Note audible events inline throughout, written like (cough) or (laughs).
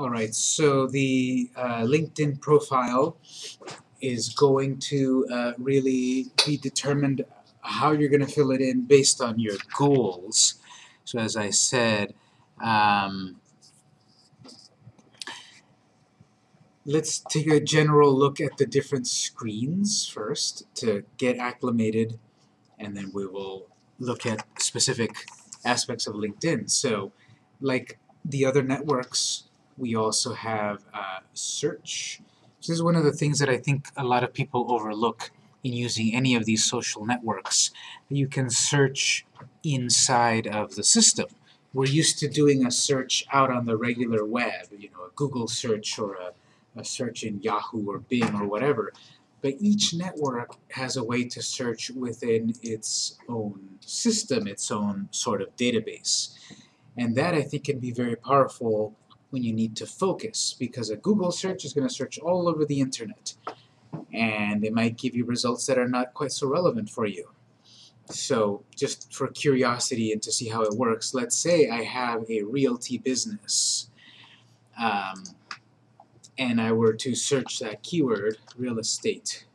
Alright, so the uh, LinkedIn profile is going to uh, really be determined how you're going to fill it in based on your goals. So as I said, um, let's take a general look at the different screens first to get acclimated and then we will look at specific aspects of LinkedIn. So like the other networks, we also have uh, search. This is one of the things that I think a lot of people overlook in using any of these social networks. You can search inside of the system. We're used to doing a search out on the regular web, you know, a Google search or a, a search in Yahoo or Bing or whatever. But each network has a way to search within its own system, its own sort of database. And that, I think, can be very powerful when you need to focus, because a Google search is going to search all over the internet, and it might give you results that are not quite so relevant for you. So, just for curiosity and to see how it works, let's say I have a realty business, um, and I were to search that keyword, real estate.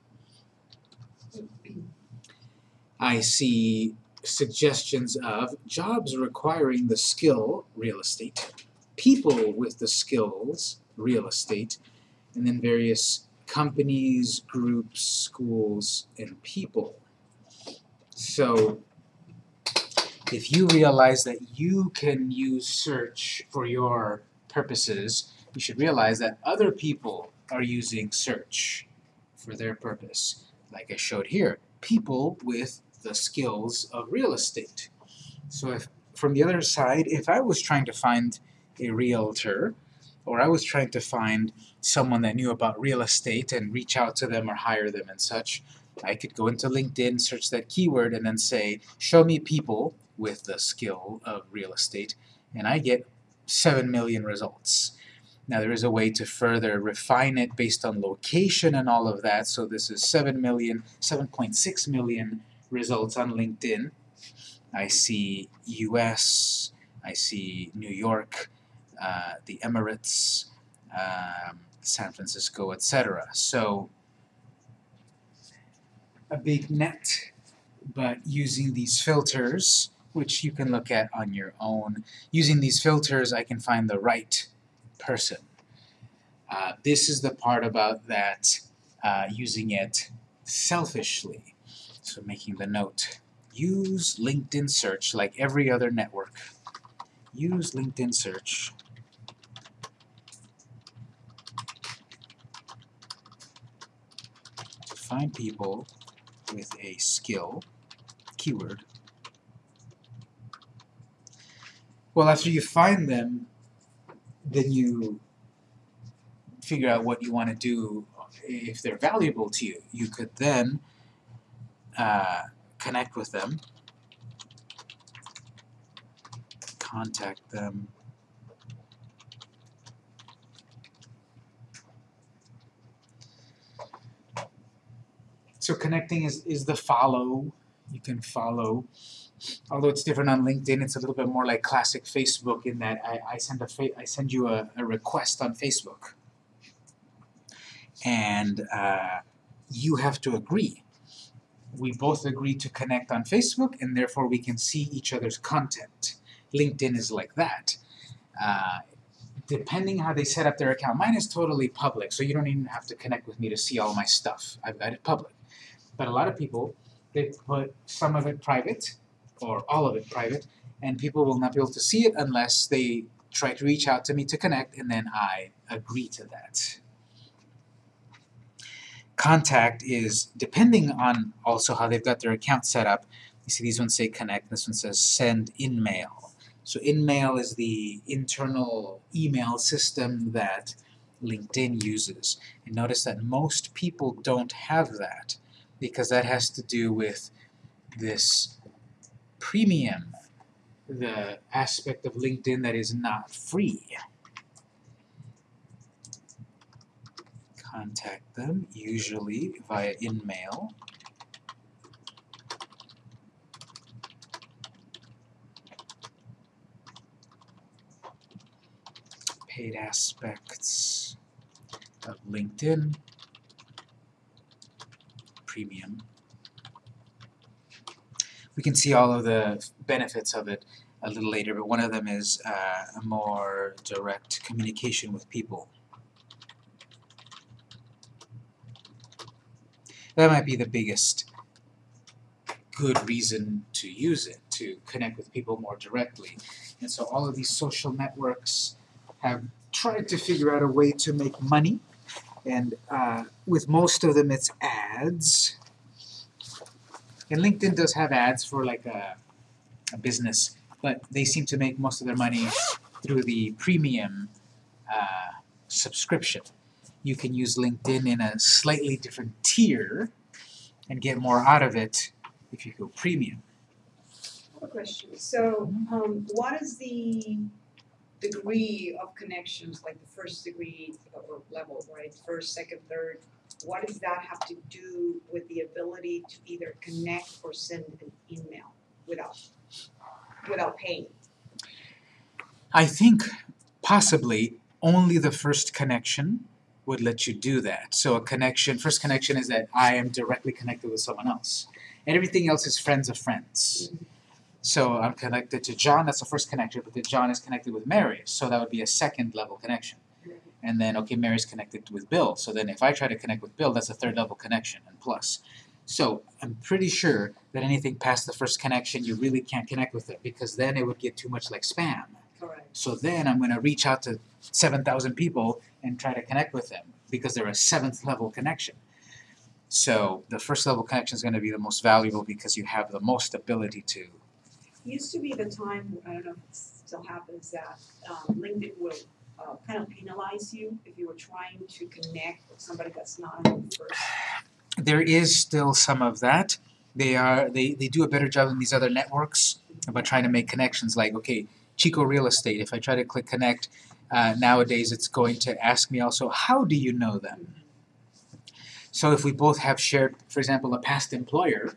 I see suggestions of jobs requiring the skill, real estate, people with the skills, real estate, and then various companies, groups, schools, and people. So if you realize that you can use search for your purposes, you should realize that other people are using search for their purpose. Like I showed here, people with the skills of real estate. So if from the other side, if I was trying to find a realtor, or I was trying to find someone that knew about real estate and reach out to them or hire them and such, I could go into LinkedIn, search that keyword, and then say, show me people with the skill of real estate, and I get 7 million results. Now there is a way to further refine it based on location and all of that, so this is 7 million, 7.6 million results on LinkedIn. I see US, I see New York, uh, the Emirates, um, San Francisco, etc. So a big net, but using these filters, which you can look at on your own, using these filters I can find the right person. Uh, this is the part about that uh, using it selfishly. So making the note, use LinkedIn search like every other network. Use LinkedIn search find people with a skill, keyword. Well, after you find them, then you figure out what you want to do if they're valuable to you. You could then uh, connect with them, contact them, So connecting is, is the follow. You can follow. Although it's different on LinkedIn, it's a little bit more like classic Facebook in that I, I send a I send you a, a request on Facebook, and uh, you have to agree. We both agree to connect on Facebook, and therefore we can see each other's content. LinkedIn is like that. Uh, depending how they set up their account, mine is totally public, so you don't even have to connect with me to see all my stuff. I've got it public. But a lot of people, they put some of it private, or all of it private, and people will not be able to see it unless they try to reach out to me to connect, and then I agree to that. Contact is depending on also how they've got their account set up. You see these ones say connect, this one says send InMail. So InMail is the internal email system that LinkedIn uses. And notice that most people don't have that because that has to do with this premium, the aspect of LinkedIn that is not free. Contact them, usually via InMail. paid aspects of LinkedIn, premium. We can see all of the benefits of it a little later, but one of them is uh, a more direct communication with people. That might be the biggest good reason to use it, to connect with people more directly. And so all of these social networks have tried to figure out a way to make money, and uh, with most of them it's ads. And LinkedIn does have ads for like a, a business, but they seem to make most of their money through the premium uh, subscription. You can use LinkedIn in a slightly different tier and get more out of it if you go premium. I have a question. So, um, what is the degree of connections, like the first degree uh, or level, right? First, second, third. What does that have to do with the ability to either connect or send an email without without paying? I think possibly only the first connection would let you do that. So a connection, first connection is that I am directly connected with someone else. And everything else is friends of friends. Mm-hmm. So I'm connected to John, that's the first connection, but then John is connected with Mary, so that would be a second level connection. And then, okay, Mary's connected with Bill, so then if I try to connect with Bill, that's a third level connection, and plus. So I'm pretty sure that anything past the first connection, you really can't connect with it, because then it would get too much like spam. Correct. So then I'm going to reach out to 7,000 people and try to connect with them because they're a seventh level connection. So the first level connection is going to be the most valuable because you have the most ability to. Used to be the time, I don't know if it still happens, that um, LinkedIn will uh, kind of penalize you if you were trying to connect with somebody that's not the first. There is still some of that. They are they, they do a better job than these other networks about trying to make connections. Like okay, Chico Real Estate. If I try to click connect, uh, nowadays it's going to ask me also how do you know them. So if we both have shared, for example, a past employer,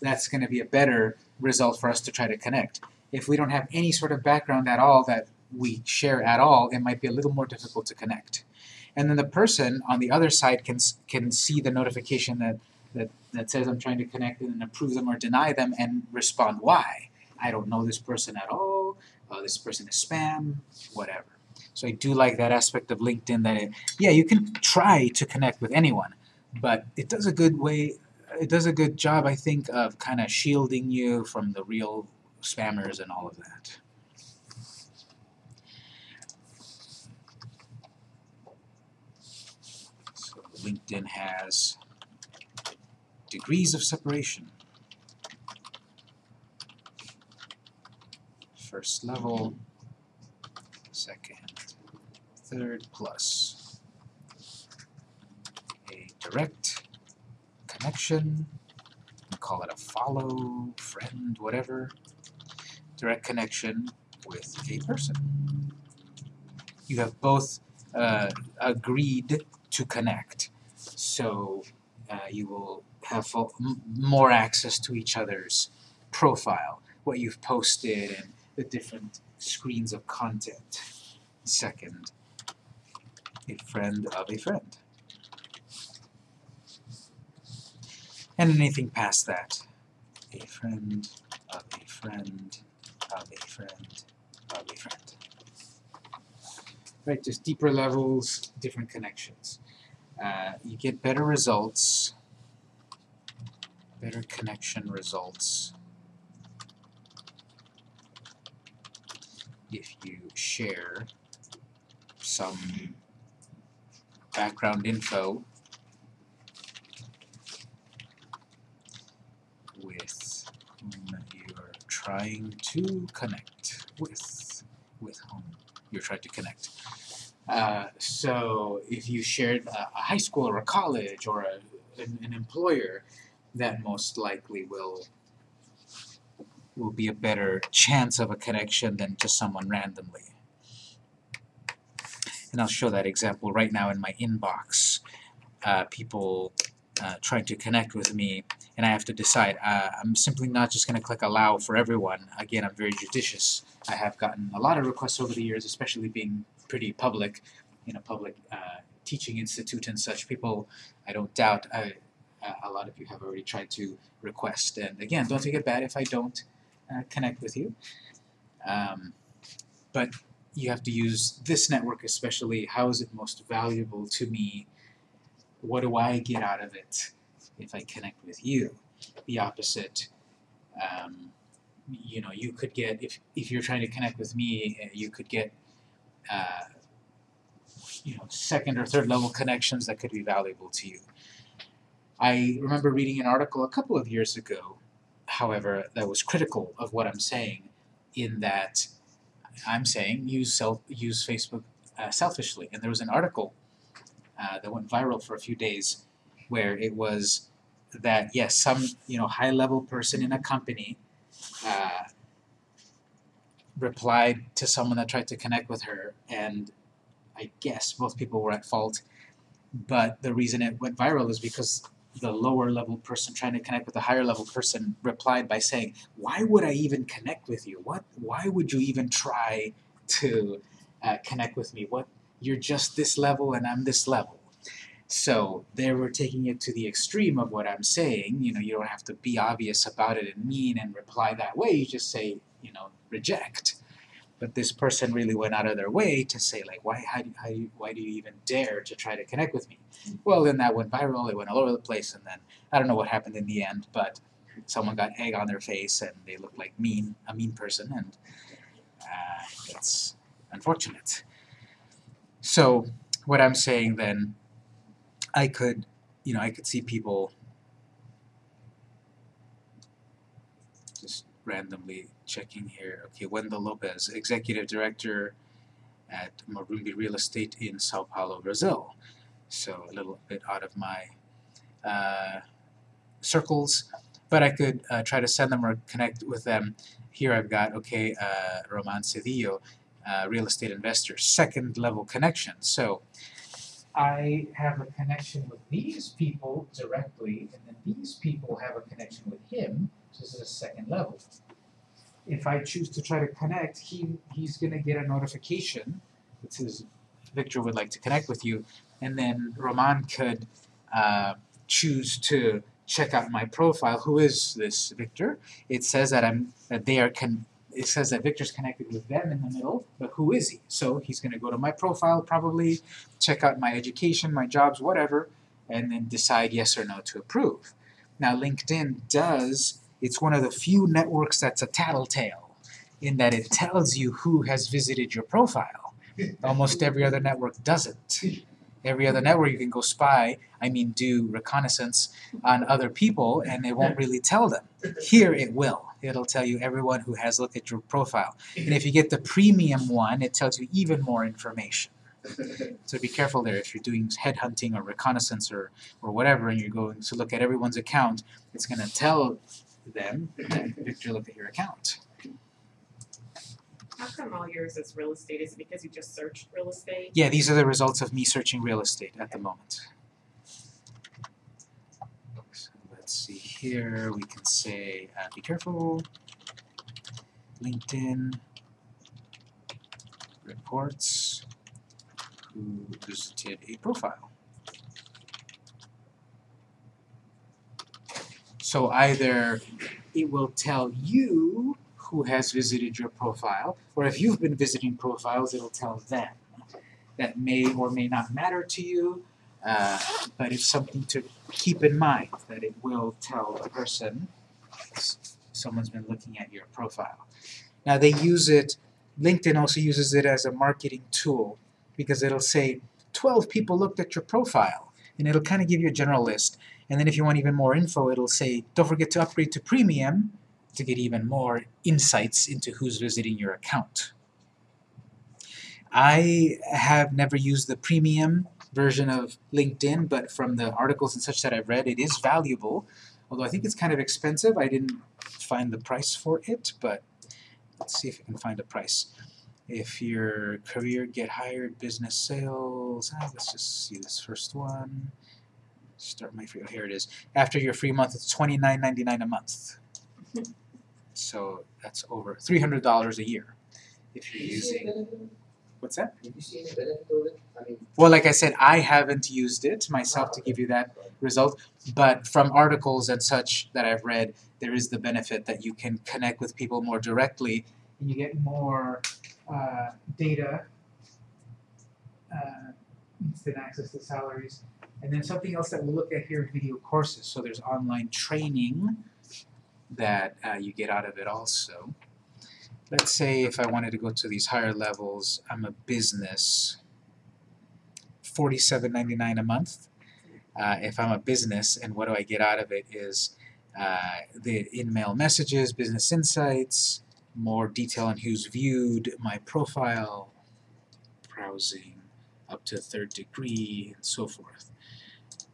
that's going to be a better result for us to try to connect. If we don't have any sort of background at all that we share at all, it might be a little more difficult to connect. And then the person on the other side can can see the notification that that, that says I'm trying to connect and approve them or deny them and respond why. I don't know this person at all, uh, this person is spam, whatever. So I do like that aspect of LinkedIn that, it, yeah, you can try to connect with anyone, but it does a good way, it does a good job, I think, of kind of shielding you from the real spammers and all of that. So LinkedIn has degrees of separation. First level, second, third, plus a direct connection, call it a follow, friend, whatever, direct connection with a person. You have both uh, agreed to connect, so uh, you will have more access to each other's profile, what you've posted, and the different screens of content. Second, a friend of a friend. And anything past that, a friend of a friend of a friend of a friend. Right, just deeper levels, different connections. Uh, you get better results, better connection results if you share some background info with whom you're trying to connect with with whom you're trying to connect. Uh, so if you shared a, a high school or a college or a, an, an employer, that most likely will will be a better chance of a connection than just someone randomly. And I'll show that example right now in my inbox. Uh, people uh, trying to connect with me, and I have to decide. Uh, I'm simply not just going to click allow for everyone. Again, I'm very judicious. I have gotten a lot of requests over the years, especially being pretty public in a public uh, teaching institute and such. People, I don't doubt, I, a lot of you have already tried to request. And again, don't take it bad if I don't uh, connect with you. Um, but you have to use this network especially. How is it most valuable to me? What do I get out of it if I connect with you? The opposite. Um, you know, you could get, if, if you're trying to connect with me, uh, you could get uh, you know, second or third level connections that could be valuable to you. I remember reading an article a couple of years ago, however, that was critical of what I'm saying, in that I'm saying use self use Facebook uh, selfishly. And there was an article uh, that went viral for a few days where it was that yes, some you know high level person in a company uh, replied to someone that tried to connect with her, and I guess both people were at fault. But the reason it went viral is because the lower level person trying to connect with the higher level person replied by saying, "Why would I even connect with you? What? Why would you even try to uh, connect with me? What? You're just this level and I'm this level." So they were taking it to the extreme of what I'm saying. You know, you don't have to be obvious about it and mean and reply that way. You just say, you know, reject. But this person really went out of their way to say, like, why, how do, how do you, why do you even dare to try to connect with me? Well, then that went viral. It went all over the place, and then I don't know what happened in the end, but someone got egg on their face, and they looked like mean, a mean person, and uh, unfortunate. So what I'm saying then, I could, you know, I could see people just randomly checking here. Okay, Wendell Lopez, Executive Director at Morumbi Real Estate in Sao Paulo, Brazil. So a little bit out of my uh, circles, but I could uh, try to send them or connect with them. Here I've got, okay, uh, Roman Cedillo, uh, real estate investor, second level connection. So I have a connection with these people directly, and then these people have a connection with him, so this is a second level if I choose to try to connect, he he's going to get a notification that says Victor would like to connect with you, and then Roman could uh, choose to check out my profile. Who is this Victor? It says that I'm that they are con. It says that Victor's connected with them in the middle, but who is he? So he's going to go to my profile, probably check out my education, my jobs, whatever, and then decide yes or no to approve. Now LinkedIn does it's one of the few networks that's a tattletale in that it tells you who has visited your profile. Almost every other network doesn't. Every other network you can go spy, I mean do reconnaissance on other people and it won't really tell them. Here it will. It'll tell you everyone who has looked at your profile. And if you get the premium one, it tells you even more information. So be careful there if you're doing headhunting or reconnaissance or, or whatever and you're going to look at everyone's account, it's going to tell them and Victor look at your account. How come all yours is real estate? Is it because you just searched real estate? Yeah, these are the results of me searching real estate at the moment. So let's see here, we can say, uh, be careful, LinkedIn, reports, who visited a profile. So either it will tell you who has visited your profile, or if you've been visiting profiles, it'll tell them. That may or may not matter to you, uh, but it's something to keep in mind, that it will tell the person someone's been looking at your profile. Now they use it, LinkedIn also uses it as a marketing tool, because it'll say 12 people looked at your profile, and it'll kind of give you a general list. And then if you want even more info, it'll say, don't forget to upgrade to premium to get even more insights into who's visiting your account. I have never used the premium version of LinkedIn, but from the articles and such that I've read, it is valuable. Although I think it's kind of expensive. I didn't find the price for it, but let's see if I can find a price. If your career get hired, business sales, ah, let's just see this first one. Start my free. Oh, here it is. After your free month, it's twenty nine ninety nine a month. (laughs) so that's over three hundred dollars a year if you're using. What's that? Did you see any benefit of it? I mean. Well, like I said, I haven't used it myself to give you that result, but from articles and such that I've read, there is the benefit that you can connect with people more directly and you get more uh, data, uh, instant access to salaries. And then something else that we'll look at here video courses. So there's online training that uh, you get out of it also. Let's say if I wanted to go to these higher levels, I'm a business, forty-seven ninety-nine a month. Uh, if I'm a business, and what do I get out of it is uh, the in-mail messages, business insights, more detail on who's viewed, my profile, browsing up to third degree, and so forth.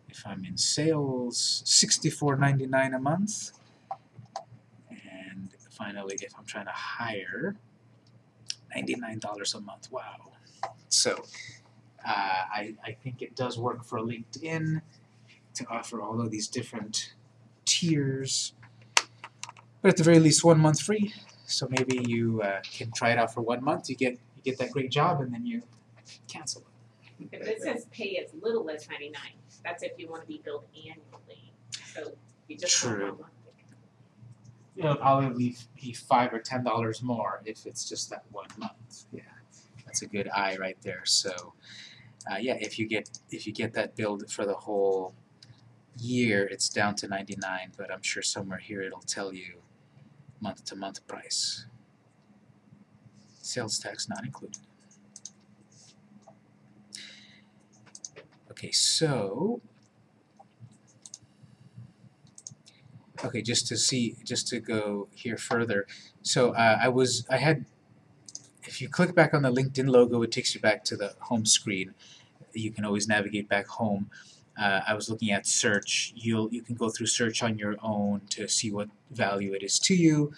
If I'm in sales, sixty-four ninety-nine a month. Finally, if I'm trying to hire, ninety-nine dollars a month. Wow. So uh, I, I think it does work for LinkedIn to offer all of these different tiers. But at the very least, one month free. So maybe you uh, can try it out for one month. You get you get that great job, and then you cancel it. But it says pay as little as ninety nine. That's if you wanna be billed annually. So you just want True. It'll probably be five or ten dollars more if it's just that one month. Yeah, that's a good eye right there. So, uh, yeah, if you get if you get that billed for the whole year, it's down to ninety nine. But I'm sure somewhere here it'll tell you month to month price. Sales tax not included. Okay, so Okay, just to see, just to go here further. So uh, I was, I had, if you click back on the LinkedIn logo, it takes you back to the home screen. You can always navigate back home. Uh, I was looking at search. You'll you can go through search on your own to see what value it is to you.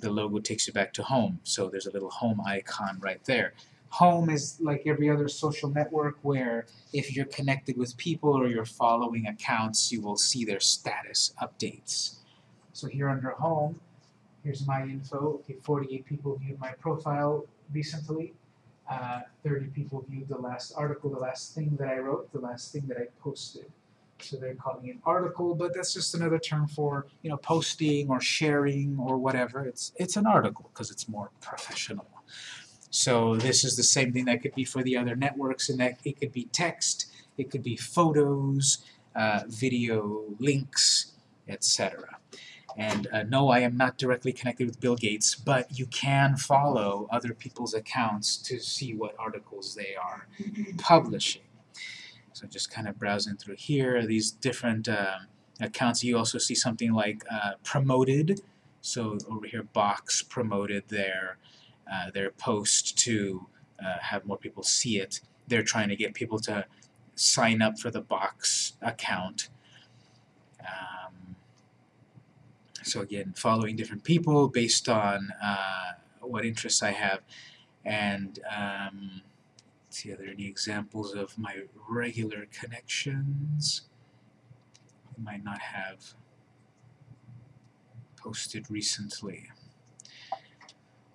The logo takes you back to home. So there's a little home icon right there. Home is like every other social network where if you're connected with people or you're following accounts, you will see their status updates. So here under home, here's my info. Okay, 48 people viewed my profile recently. Uh, 30 people viewed the last article, the last thing that I wrote, the last thing that I posted. So they're calling it article, but that's just another term for you know posting or sharing or whatever. It's it's an article because it's more professional. So this is the same thing that could be for the other networks, and that it could be text, it could be photos, uh, video links, etc. And uh, no, I am not directly connected with Bill Gates, but you can follow other people's accounts to see what articles they are publishing. So just kind of browsing through here, these different um, accounts. You also see something like uh, promoted. So over here, Box promoted their uh, their post to uh, have more people see it. They're trying to get people to sign up for the Box account. Um, so again, following different people based on uh, what interests I have. And um, see, are there any examples of my regular connections? I might not have posted recently.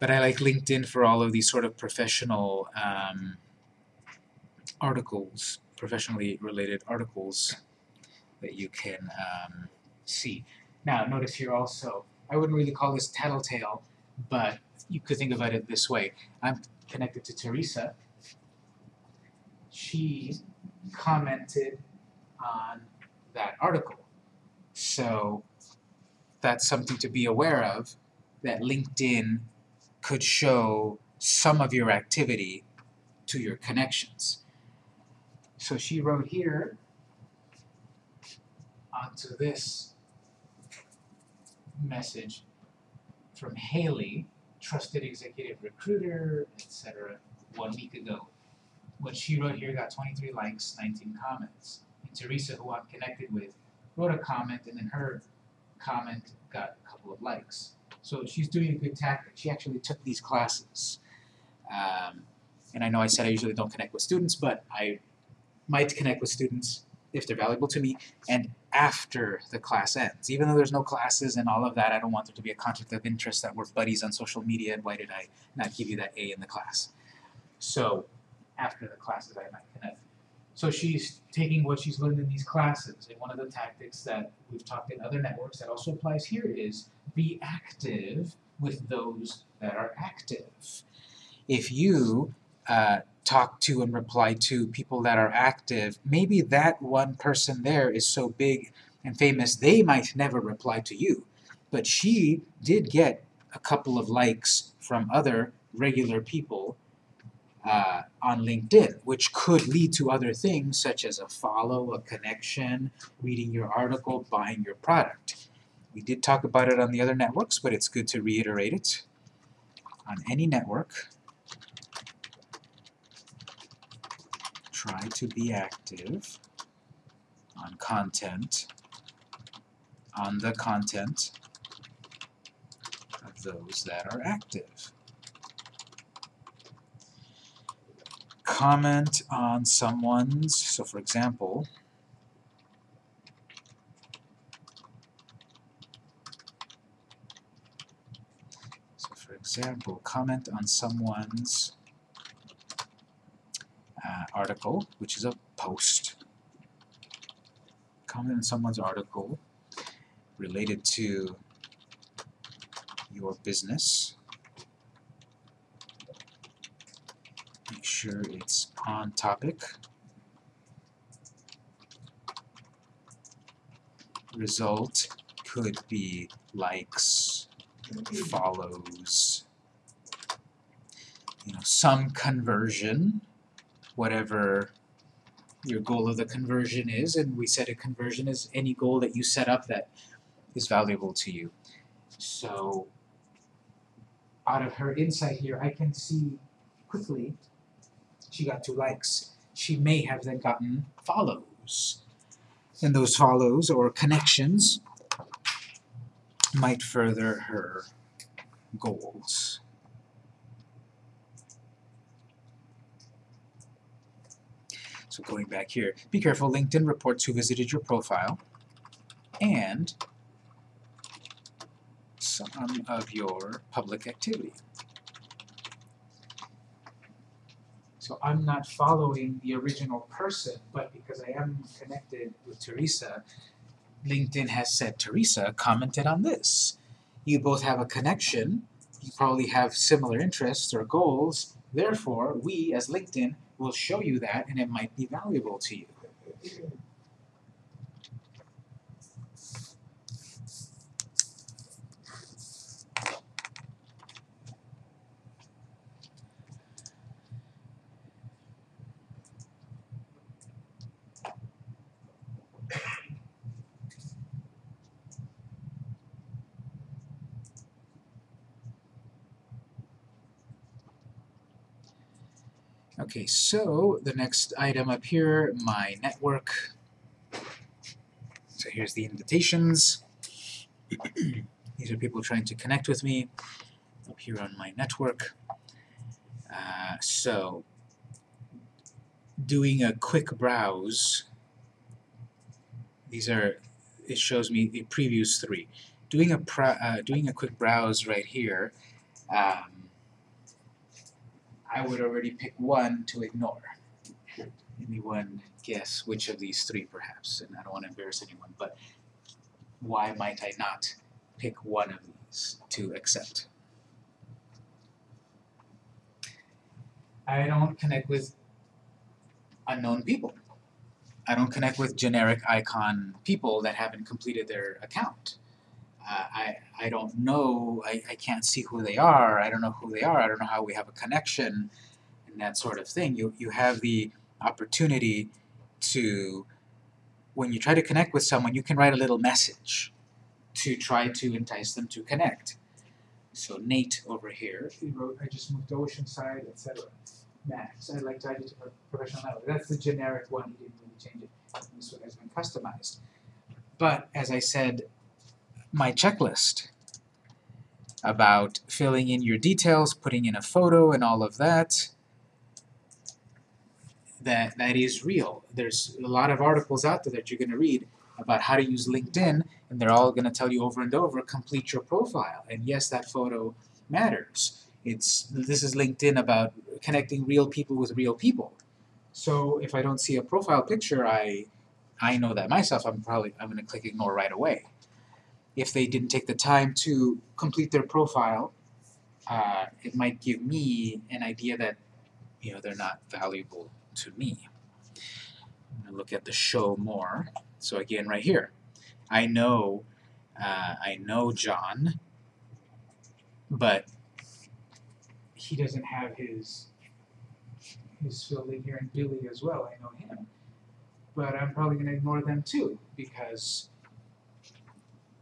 But I like LinkedIn for all of these sort of professional um, articles, professionally related articles that you can um, see. Now, notice here also, I wouldn't really call this tattletale, but you could think about it this way. I'm connected to Teresa. She commented on that article. So that's something to be aware of, that LinkedIn could show some of your activity to your connections. So she wrote here onto this message from Haley, trusted executive recruiter, etc., one week ago. What she wrote here got 23 likes, 19 comments. And Teresa, who I'm connected with, wrote a comment, and then her comment got a couple of likes. So she's doing a good tactic. She actually took these classes. Um, and I know I said I usually don't connect with students, but I might connect with students if they're valuable to me, and after the class ends. Even though there's no classes and all of that, I don't want there to be a conflict of interest that we're buddies on social media and why did I not give you that A in the class. So after the classes I might connect. So she's taking what she's learned in these classes, and one of the tactics that we've talked in other networks that also applies here is be active with those that are active. If you uh, talk to and reply to people that are active, maybe that one person there is so big and famous they might never reply to you. But she did get a couple of likes from other regular people uh, on LinkedIn, which could lead to other things such as a follow, a connection, reading your article, buying your product. We did talk about it on the other networks, but it's good to reiterate it. On any network, try to be active on content, on the content of those that are active. Comment on someone's, so for example, so for example, comment on someone's uh, article, which is a post. Comment on someone's article related to your business. Make sure it's on topic. Result could be likes, follows, you know, some conversion whatever your goal of the conversion is, and we said a conversion is any goal that you set up that is valuable to you. So, out of her insight here, I can see quickly she got two likes. She may have then gotten follows. And those follows or connections might further her goals. So going back here, be careful, LinkedIn reports who visited your profile and some of your public activity. So I'm not following the original person, but because I am connected with Teresa, LinkedIn has said, Teresa commented on this. You both have a connection, you probably have similar interests or goals, therefore we as LinkedIn will show you that and it might be valuable to you. Okay, so the next item up here, my network. So here's the invitations. (clears throat) These are people trying to connect with me up here on my network. Uh, so doing a quick browse, these are, it shows me, it previews three. Doing a, uh, doing a quick browse right here, um, I would already pick one to ignore. Anyone guess which of these three perhaps? And I don't want to embarrass anyone, but why might I not pick one of these to accept? I don't connect with unknown people. I don't connect with generic icon people that haven't completed their account. I, I don't know, I, I can't see who they are, I don't know who they are, I don't know how we have a connection, and that sort of thing. You, you have the opportunity to, when you try to connect with someone, you can write a little message to try to entice them to connect. So Nate over here, he wrote, I just moved to Oceanside, etc. Max, I'd like to add you to professional network. That's the generic one, he didn't really change it. This one has been customized. But as I said, my checklist about filling in your details, putting in a photo and all of that. that that is real. There's a lot of articles out there that you're going to read about how to use LinkedIn, and they're all going to tell you over and over, complete your profile. And yes, that photo matters. It's this is LinkedIn about connecting real people with real people. So if I don't see a profile picture, I I know that myself. I'm probably I'm going to click ignore right away. If they didn't take the time to complete their profile, uh, it might give me an idea that you know they're not valuable to me. I'm gonna look at the show more. So again, right here, I know uh, I know John, but he doesn't have his his filled in here, and Billy as well. I know him, but I'm probably gonna ignore them too because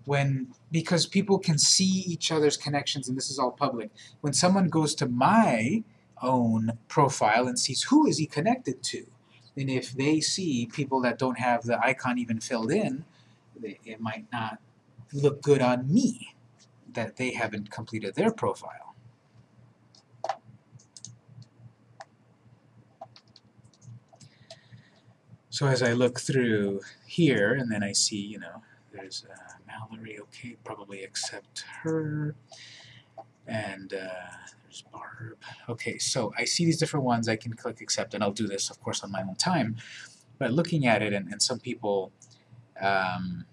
when because people can see each other's connections, and this is all public. When someone goes to my own profile and sees who is he connected to, and if they see people that don't have the icon even filled in, they, it might not look good on me that they haven't completed their profile. So as I look through here, and then I see, you know, there's uh, Mallory, okay, probably accept her, and uh, there's Barb. Okay, so I see these different ones, I can click accept, and I'll do this, of course, on my own time, but looking at it, and, and some people, um,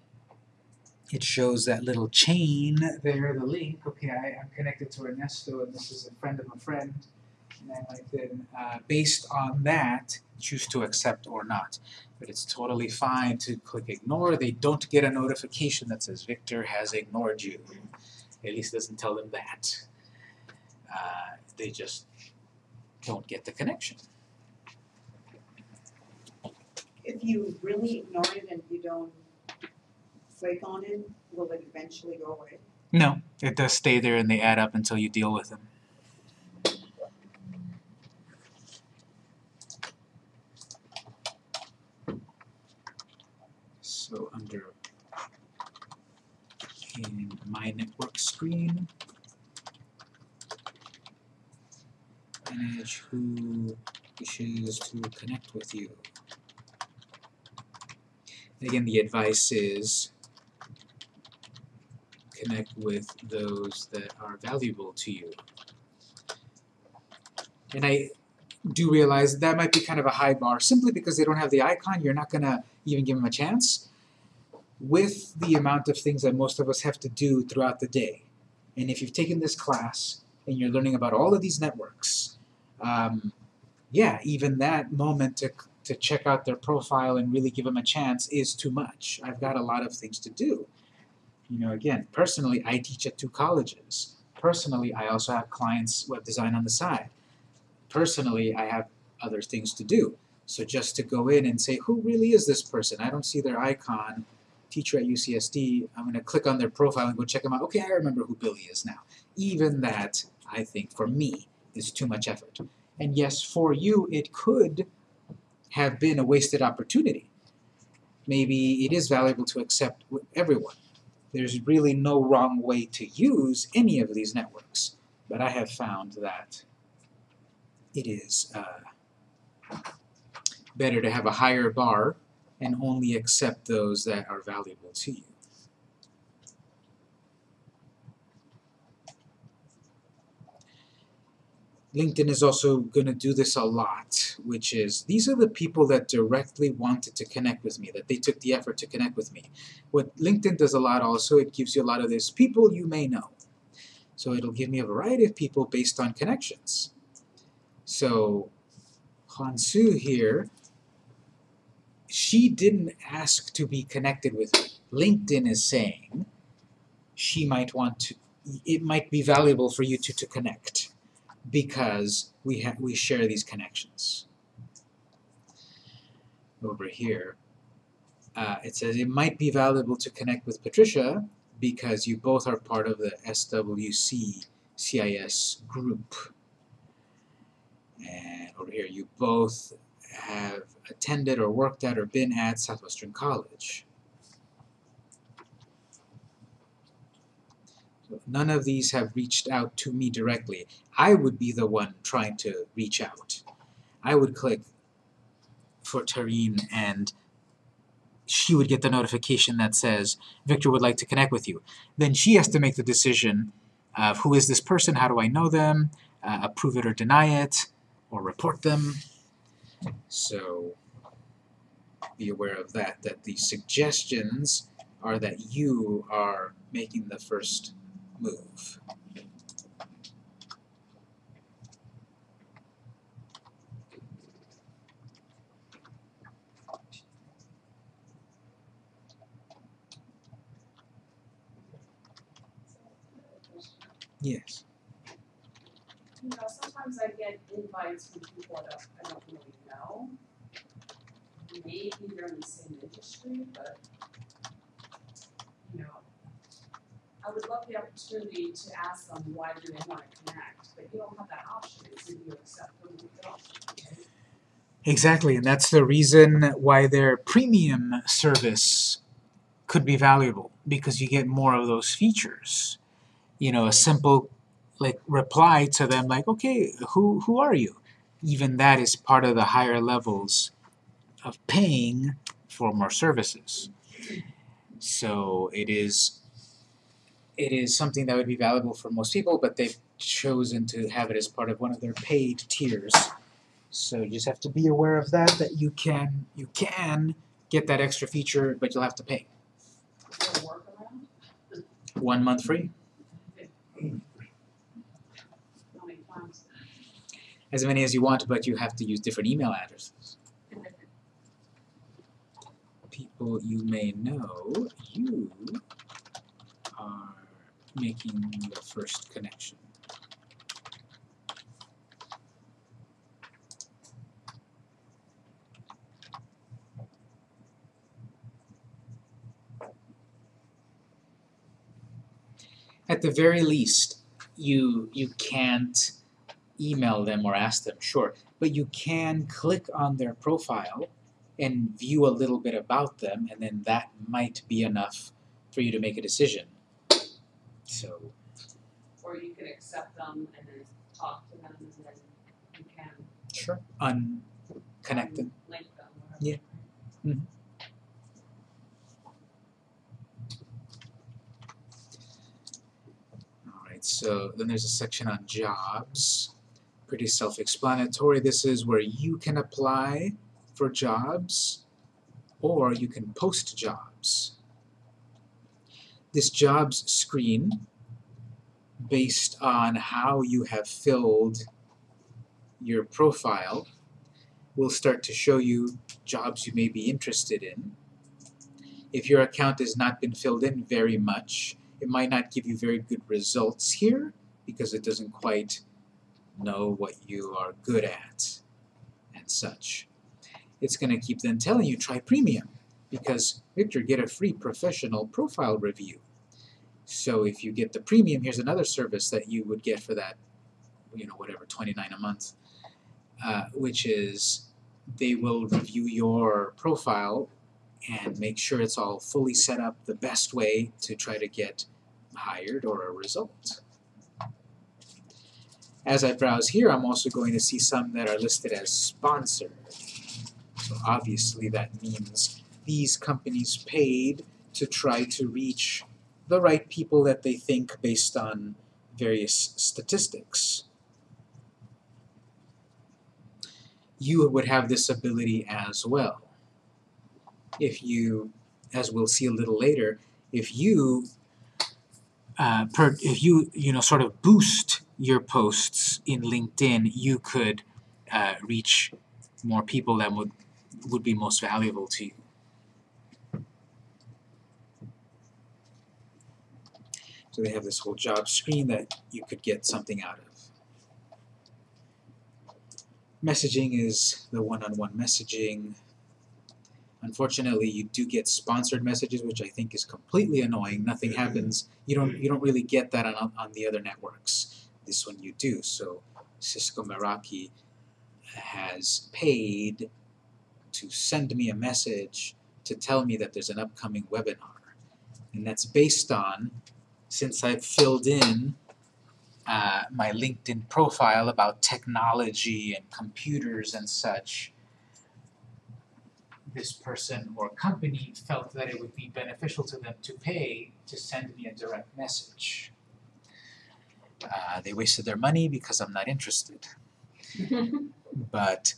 it shows that little chain there, the link, okay, I, I'm connected to Ernesto, and this is a friend of a friend, and I might then, uh, based on that, choose to accept or not. But it's totally fine to click ignore. They don't get a notification that says Victor has ignored you. At least doesn't tell them that. Uh, they just don't get the connection. If you really ignore it and you don't click on it, will it eventually go away? No, it does stay there and they add up until you deal with them. So under in my network screen, manage who wishes to connect with you. Again, the advice is connect with those that are valuable to you. And I do realize that might be kind of a high bar simply because they don't have the icon, you're not going to even give them a chance. With the amount of things that most of us have to do throughout the day, and if you've taken this class and you're learning about all of these networks, um, yeah, even that moment to, to check out their profile and really give them a chance is too much. I've got a lot of things to do. You know, again, personally, I teach at two colleges. Personally, I also have clients web design on the side. Personally, I have other things to do. So just to go in and say, who really is this person? I don't see their icon. Teacher at UCSD, I'm going to click on their profile and go check them out. Okay, I remember who Billy is now. Even that, I think, for me, is too much effort. And yes, for you, it could have been a wasted opportunity. Maybe it is valuable to accept everyone. There's really no wrong way to use any of these networks, but I have found that it is uh, better to have a higher bar and only accept those that are valuable to you. LinkedIn is also going to do this a lot, which is these are the people that directly wanted to connect with me, that they took the effort to connect with me. What LinkedIn does a lot also, it gives you a lot of this people you may know. So it'll give me a variety of people based on connections. So Hansu here, she didn't ask to be connected with me. LinkedIn is saying she might want to, it might be valuable for you to, to connect because we ha we share these connections. Over here, uh, it says it might be valuable to connect with Patricia because you both are part of the SWC CIS group. And over here, you both have attended or worked at or been at Southwestern College. None of these have reached out to me directly. I would be the one trying to reach out. I would click for Tareen and she would get the notification that says Victor would like to connect with you. Then she has to make the decision of who is this person, how do I know them, uh, approve it or deny it, or report them. So be aware of that, that the suggestions are that you are making the first move. Yes. You know, sometimes I get invites from people that I don't really know. Maybe they're in the same industry, but, you know, I would love the opportunity to ask them why do they wanna connect, but you don't have that option, either you accept don't. Exactly, and that's the reason why their premium service could be valuable because you get more of those features. You know, a simple like reply to them like, "Okay, who who are you?" Even that is part of the higher levels of paying for more services. So it is it is something that would be valuable for most people, but they've chosen to have it as part of one of their paid tiers. So you just have to be aware of that, that you can you can get that extra feature, but you'll have to pay. Is there a workaround? One month free. How many times? As many as you want, but you have to use different email addresses. People you may know, you are making the first connection. At the very least, you you can't email them or ask them, sure, but you can click on their profile and view a little bit about them, and then that might be enough for you to make a decision. So, Or you can accept them and then talk to them and then you can sure. Unconnect them. link them. Yeah. Mhm. Alright, so then there's a section on jobs. Pretty self-explanatory. This is where you can apply for jobs or you can post jobs. This jobs screen, based on how you have filled your profile, will start to show you jobs you may be interested in. If your account has not been filled in very much, it might not give you very good results here because it doesn't quite know what you are good at and such. It's going to keep then telling you try premium because Victor get a free professional profile review. So if you get the premium, here's another service that you would get for that, you know, whatever, 29 a month, uh, which is they will review your profile and make sure it's all fully set up the best way to try to get hired or a result. As I browse here, I'm also going to see some that are listed as sponsored. So obviously that means these companies paid to try to reach the right people that they think based on various statistics. You would have this ability as well. If you, as we'll see a little later, if you uh, per, if you you know sort of boost your posts in LinkedIn, you could uh, reach more people that would would be most valuable to you. So they have this whole job screen that you could get something out of. Messaging is the one-on-one messaging. Unfortunately, you do get sponsored messages, which I think is completely annoying. Nothing happens. You don't you don't really get that on on the other networks. This one you do. So Cisco Meraki has paid to send me a message to tell me that there's an upcoming webinar. And that's based on, since I've filled in uh, my LinkedIn profile about technology and computers and such, this person or company felt that it would be beneficial to them to pay to send me a direct message. Uh, they wasted their money because I'm not interested. (laughs) but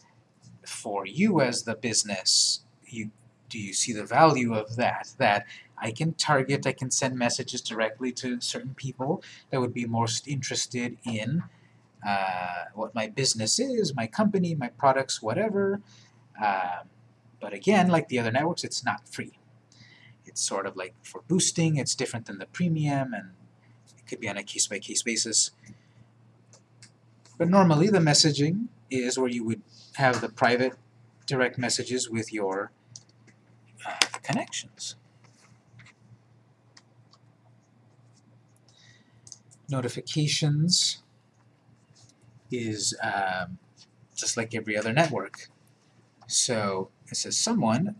for you as the business, you do you see the value of that? That I can target, I can send messages directly to certain people that would be most interested in uh, what my business is, my company, my products, whatever. Um, but again, like the other networks, it's not free. It's sort of like for boosting, it's different than the premium, and could be on a case by case basis. But normally, the messaging is where you would have the private direct messages with your uh, connections. Notifications is um, just like every other network. So it says someone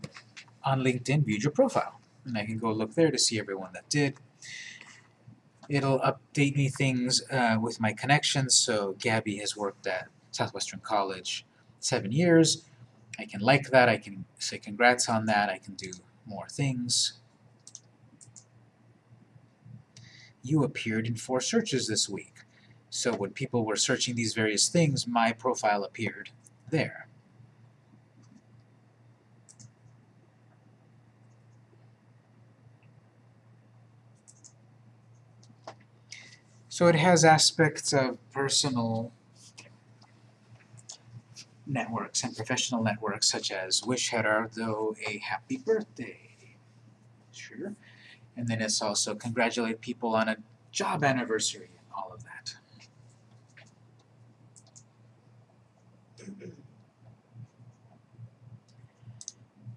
on LinkedIn viewed your profile. And I can go look there to see everyone that did. It'll update me things uh, with my connections. So Gabby has worked at Southwestern College seven years. I can like that. I can say congrats on that. I can do more things. You appeared in four searches this week. So when people were searching these various things, my profile appeared there. So it has aspects of personal networks and professional networks such as wish Gerardo a happy birthday. Sure. And then it's also congratulate people on a job anniversary and all of that.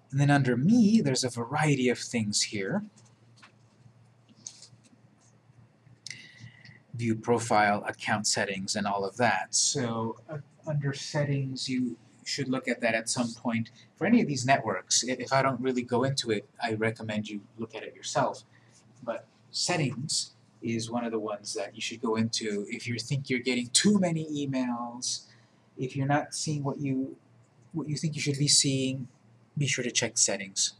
And then under me, there's a variety of things here. View profile, account settings, and all of that. So uh, under settings, you should look at that at some point. For any of these networks, if I don't really go into it, I recommend you look at it yourself. But settings is one of the ones that you should go into if you think you're getting too many emails, if you're not seeing what you what you think you should be seeing, be sure to check settings.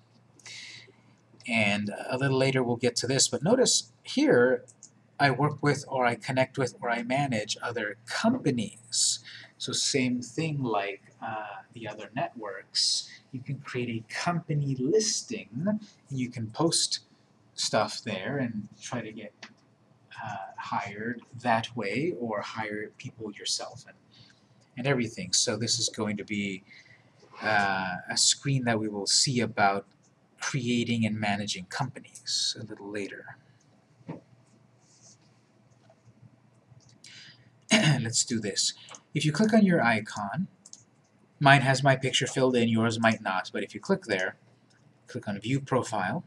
And a little later we'll get to this, but notice here I work with or I connect with or I manage other companies. So same thing like uh, the other networks. You can create a company listing and you can post stuff there and try to get uh, hired that way or hire people yourself and, and everything. So this is going to be uh, a screen that we will see about creating and managing companies a little later. (clears throat) Let's do this. If you click on your icon, mine has my picture filled in, yours might not, but if you click there, click on View Profile,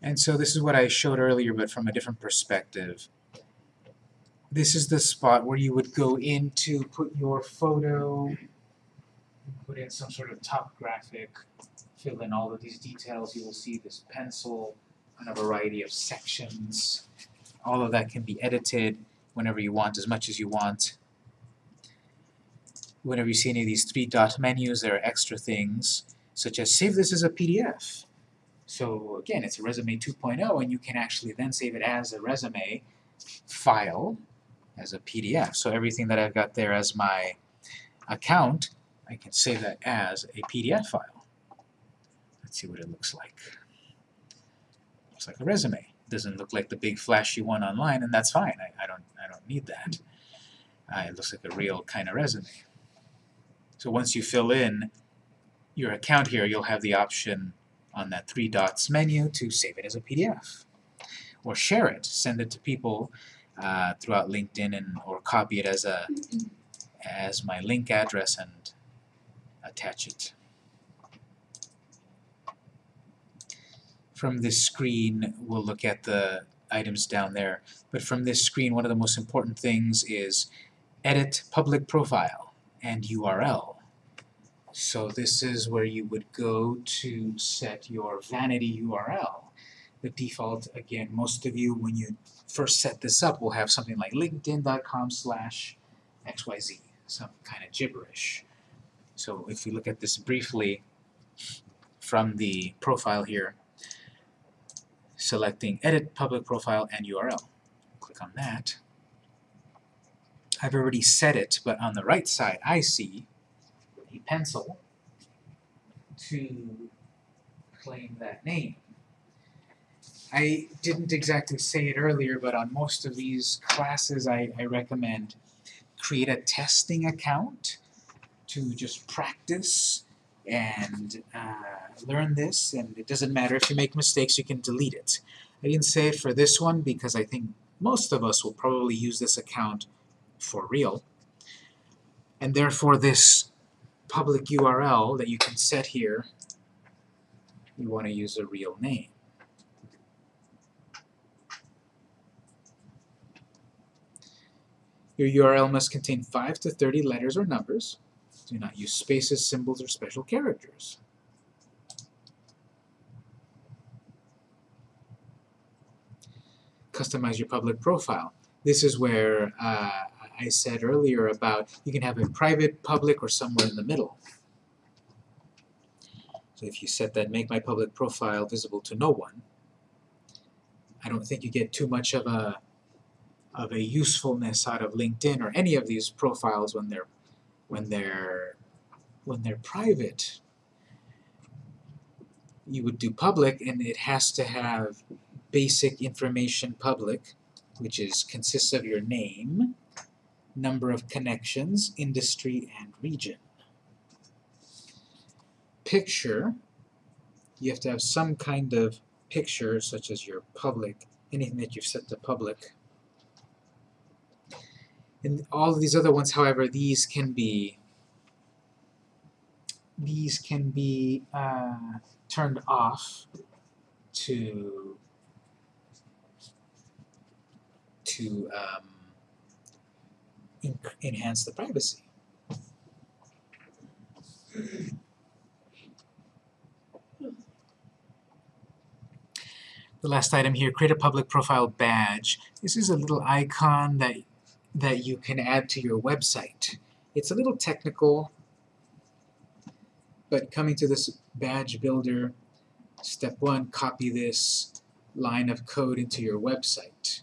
and so this is what I showed earlier, but from a different perspective. This is the spot where you would go in to put your photo, put in some sort of top graphic, fill in all of these details. You will see this pencil a variety of sections. All of that can be edited whenever you want, as much as you want. Whenever you see any of these three dot menus, there are extra things, such as save this as a PDF. So again, it's a resume 2.0, and you can actually then save it as a resume file as a PDF. So everything that I've got there as my account, I can save that as a PDF file. Let's see what it looks like. Looks like a resume. It Doesn't look like the big flashy one online, and that's fine. I, I don't I don't need that. Uh, it looks like a real kind of resume. So once you fill in your account here, you'll have the option on that three dots menu to save it as a PDF. Or share it, send it to people uh, throughout LinkedIn and or copy it as a as my link address and attach it. From this screen, we'll look at the items down there. But from this screen, one of the most important things is edit public profile and URL. So this is where you would go to set your vanity URL. The default, again, most of you, when you first set this up, will have something like linkedin.com slash xyz. some kind of gibberish. So if we look at this briefly from the profile here, selecting Edit Public Profile and URL. Click on that. I've already set it, but on the right side I see a pencil to claim that name. I didn't exactly say it earlier, but on most of these classes I, I recommend create a testing account to just practice and uh, learn this, and it doesn't matter if you make mistakes, you can delete it. I didn't say it for this one because I think most of us will probably use this account for real. And therefore this public URL that you can set here, you want to use a real name. Your URL must contain 5 to 30 letters or numbers. Do not use spaces, symbols, or special characters. Customize your public profile. This is where uh, I said earlier about you can have it private, public, or somewhere in the middle. So if you set that make my public profile visible to no one, I don't think you get too much of a of a usefulness out of LinkedIn or any of these profiles when they're when they're when they're private. You would do public and it has to have basic information public, which is consists of your name, number of connections, industry, and region. Picture, you have to have some kind of picture, such as your public, anything that you've set to public. And all of these other ones, however, these can be these can be uh, turned off to to um, enhance the privacy. The last item here, create a public profile badge. This is a little icon that that you can add to your website. It's a little technical, but coming to this badge builder, step one, copy this line of code into your website.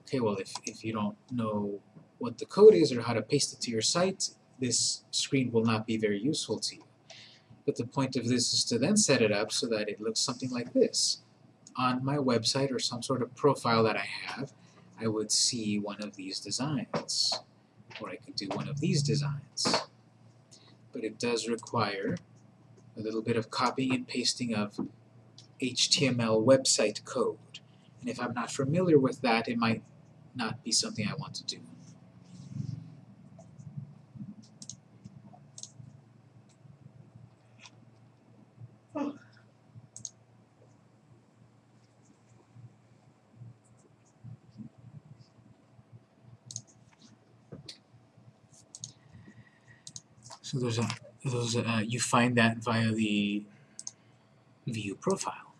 Okay, well if, if you don't know what the code is or how to paste it to your site, this screen will not be very useful to you. But the point of this is to then set it up so that it looks something like this. On my website or some sort of profile that I have, I would see one of these designs. Or I could do one of these designs. But it does require a little bit of copying and pasting of HTML website code. And if I'm not familiar with that, it might not be something I want to do. So there's a those uh, you find that via the view profile.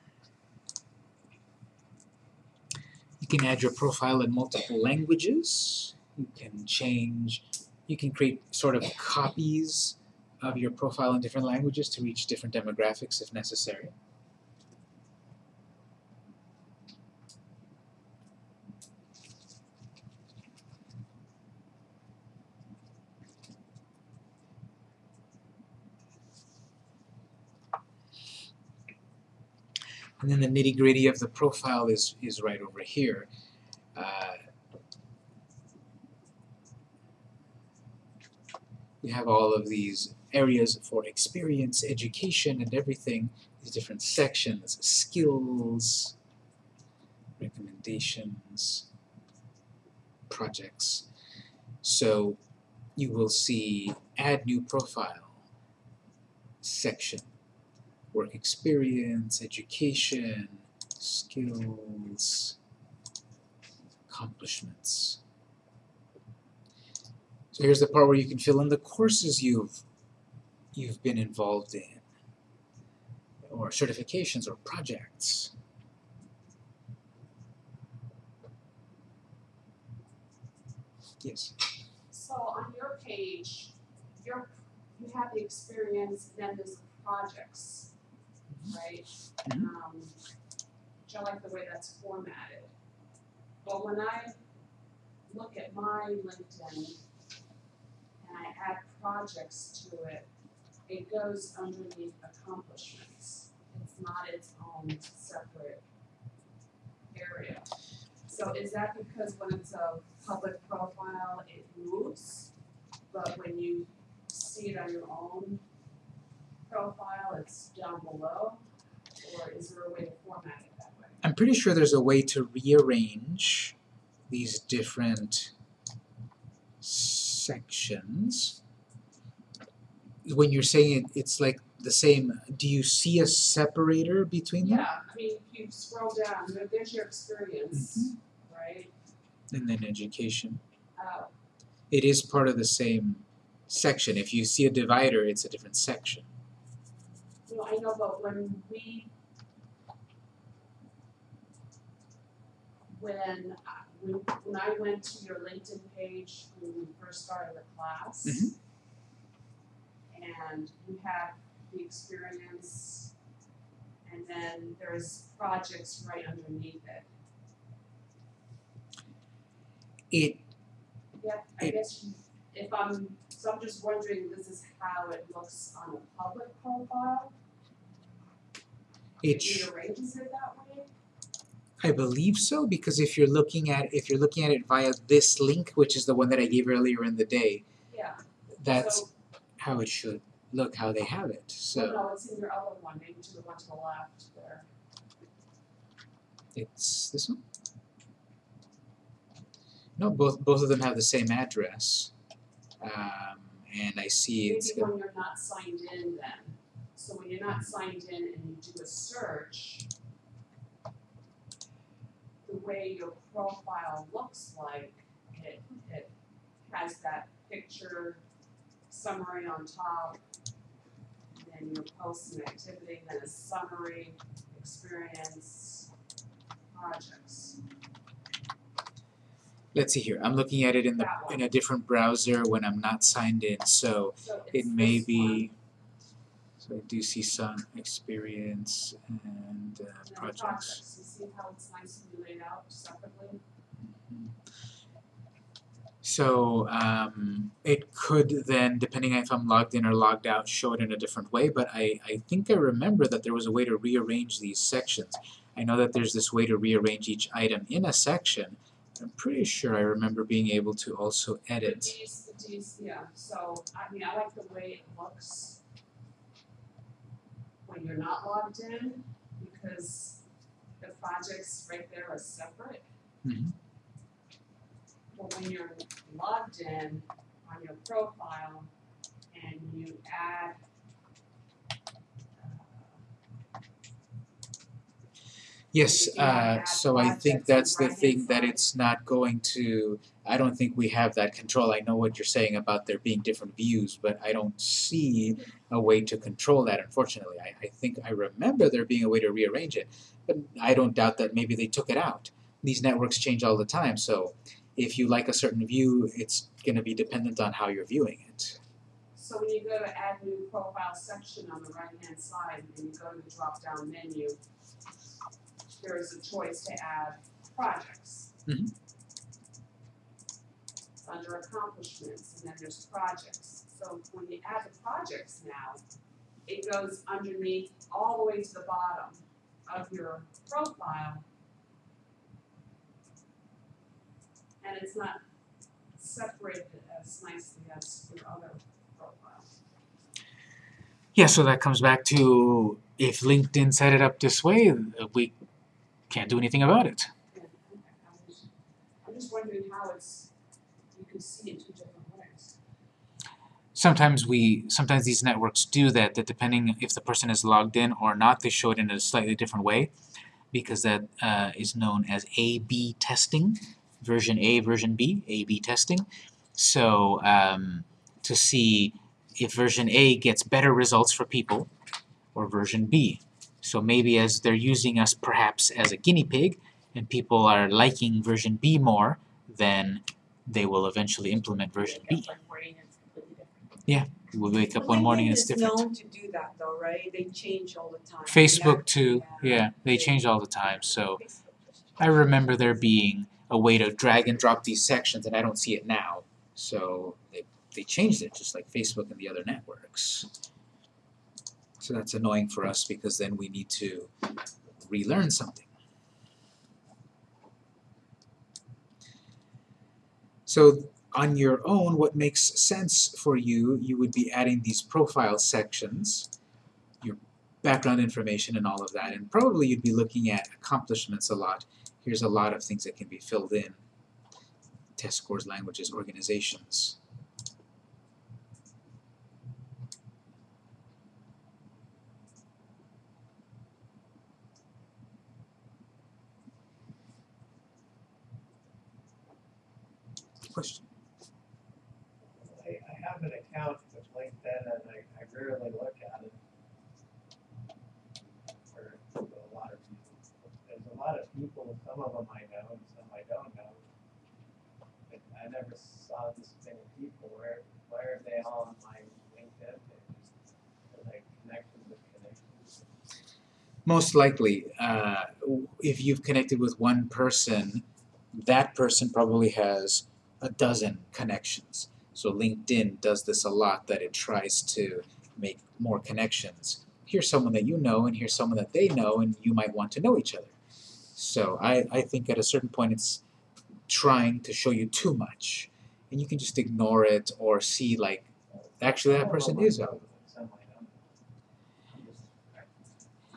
You can add your profile in multiple languages. You can change, you can create sort of copies of your profile in different languages to reach different demographics if necessary. And then the nitty gritty of the profile is, is right over here. Uh, you have all of these areas for experience, education, and everything, these different sections, skills, recommendations, projects. So you will see add new profile section work experience, education, skills, accomplishments. So here's the part where you can fill in the courses you've you've been involved in, or certifications or projects. Yes. So on your page, your, you have the experience, then there's the projects, right? Mhm. Um, which I like the way that's formatted. But when I look at my LinkedIn and I add projects to it, it goes underneath accomplishments. It's not its own separate area. So is that because when it's a public profile, it moves? But when you see it on your own profile, it's down below? Or is there a way to format it that way? I'm pretty sure there's a way to rearrange these different sections. When you're saying it, it's like the same, do you see a separator between them? Yeah, I mean, if you scroll down, there's your experience, right? And then education. Uh, It is part of the same section. If you see a divider, it's a different section. Know, I know, but when we when I, when, when I went to your LinkedIn page when we first started the class, Mhm. and you have the experience, and then there's projects right underneath it. It Yeah, I It- guess you, if I'm, so I'm just wondering, this is how it looks on a public profile? It sh- it that way? I believe so because if you're looking at if you're looking at it via this link, which is the one that I gave earlier in the day, Yeah, that's so, how it should look, how they have it. So no, it's in your other one, maybe to the one to the left there. it's this one. No, both both of them have the same address, um, and I see it's Maybe when you're not signed in then, so when you're not signed in and you do a search, the way your profile looks like, it, it has that picture summary on top, then your posts and activity, then a summary, experience, projects. let's see here. I'm looking at it in the in a different browser when I'm not signed in, so So it may be. So I do see some experience and uh, projects. You see how it's nicely laid out separately? So um, it could then, depending if I'm logged in or logged out, show it in a different way. But I, I think I remember that there was a way to rearrange these sections. I know that there's this way to rearrange each item in a section. I'm pretty sure I remember being able to also The edit. Ds, the Ds, yeah, so, I mean, I like the way it looks when you're not logged in, because the projects right there are separate. Mhm. But when you're logged in on your profile and you add Yes, You can add uh, so I think that's the thing that it's not going to. I don't think we have that control. I know what you're saying about there being different views, but I don't see a way to control that. Unfortunately, I, I think I remember there being a way to rearrange it, but I don't doubt that maybe they took it out. These networks change all the time, so if you like a certain view, it's going to be dependent on how you're viewing it. So when you go to add new profile section on the right hand side and you go to the drop down menu, there is a choice to add projects. Mhm. It's under accomplishments and then there's projects. So when you add the projects now, it goes underneath all the way to the bottom of your profile. And it's not separated as nicely as your other profile. Yeah, so that comes back to if LinkedIn set it up this way, we can't do anything about it. Yeah, okay, I'm just, I'm just wondering how it's, you can see it two different ways. sometimes we sometimes these networks do that that depending if the person is logged in or not they show it in a slightly different way because that uh, is known as A-B testing version A version B A-B testing so um, to see if version A gets better results for people or version B so maybe as they're using us perhaps as a guinea pig and people are liking version B more then they will eventually implement version B. up one morning, it's completely different. We'll wake up one morning and it's is different. known to do that though, right? They change all the time. Facebook too, Yeah. yeah, they change all the time, so I remember there being a way to drag and drop these sections and I don't see it now. So they, they changed it just like Facebook and the other networks. So that's annoying for us because then we need to relearn something. So on your own, what makes sense for you, you would be adding these profile sections, your background information and all of that, and probably you'd be looking at accomplishments a lot. Here's a lot of things that can be filled in. Test scores, languages, organizations. Question? I, I have an account with LinkedIn and I, I rarely look at it. For a lot of reasons. There's a lot of people, some of them I know and some I don't know. But I never saw this many people, where, why are they all on my LinkedIn page? Are they connected with connections? Most likely, uh, if you've connected with one person, that person probably has a dozen connections. So LinkedIn does this a lot, that it tries to make more connections. Here's someone that you know, and here's someone that they know, and you might want to know each other. So I, I think at a certain point it's trying to show you too much. And you can just ignore it or see like, actually that person is out.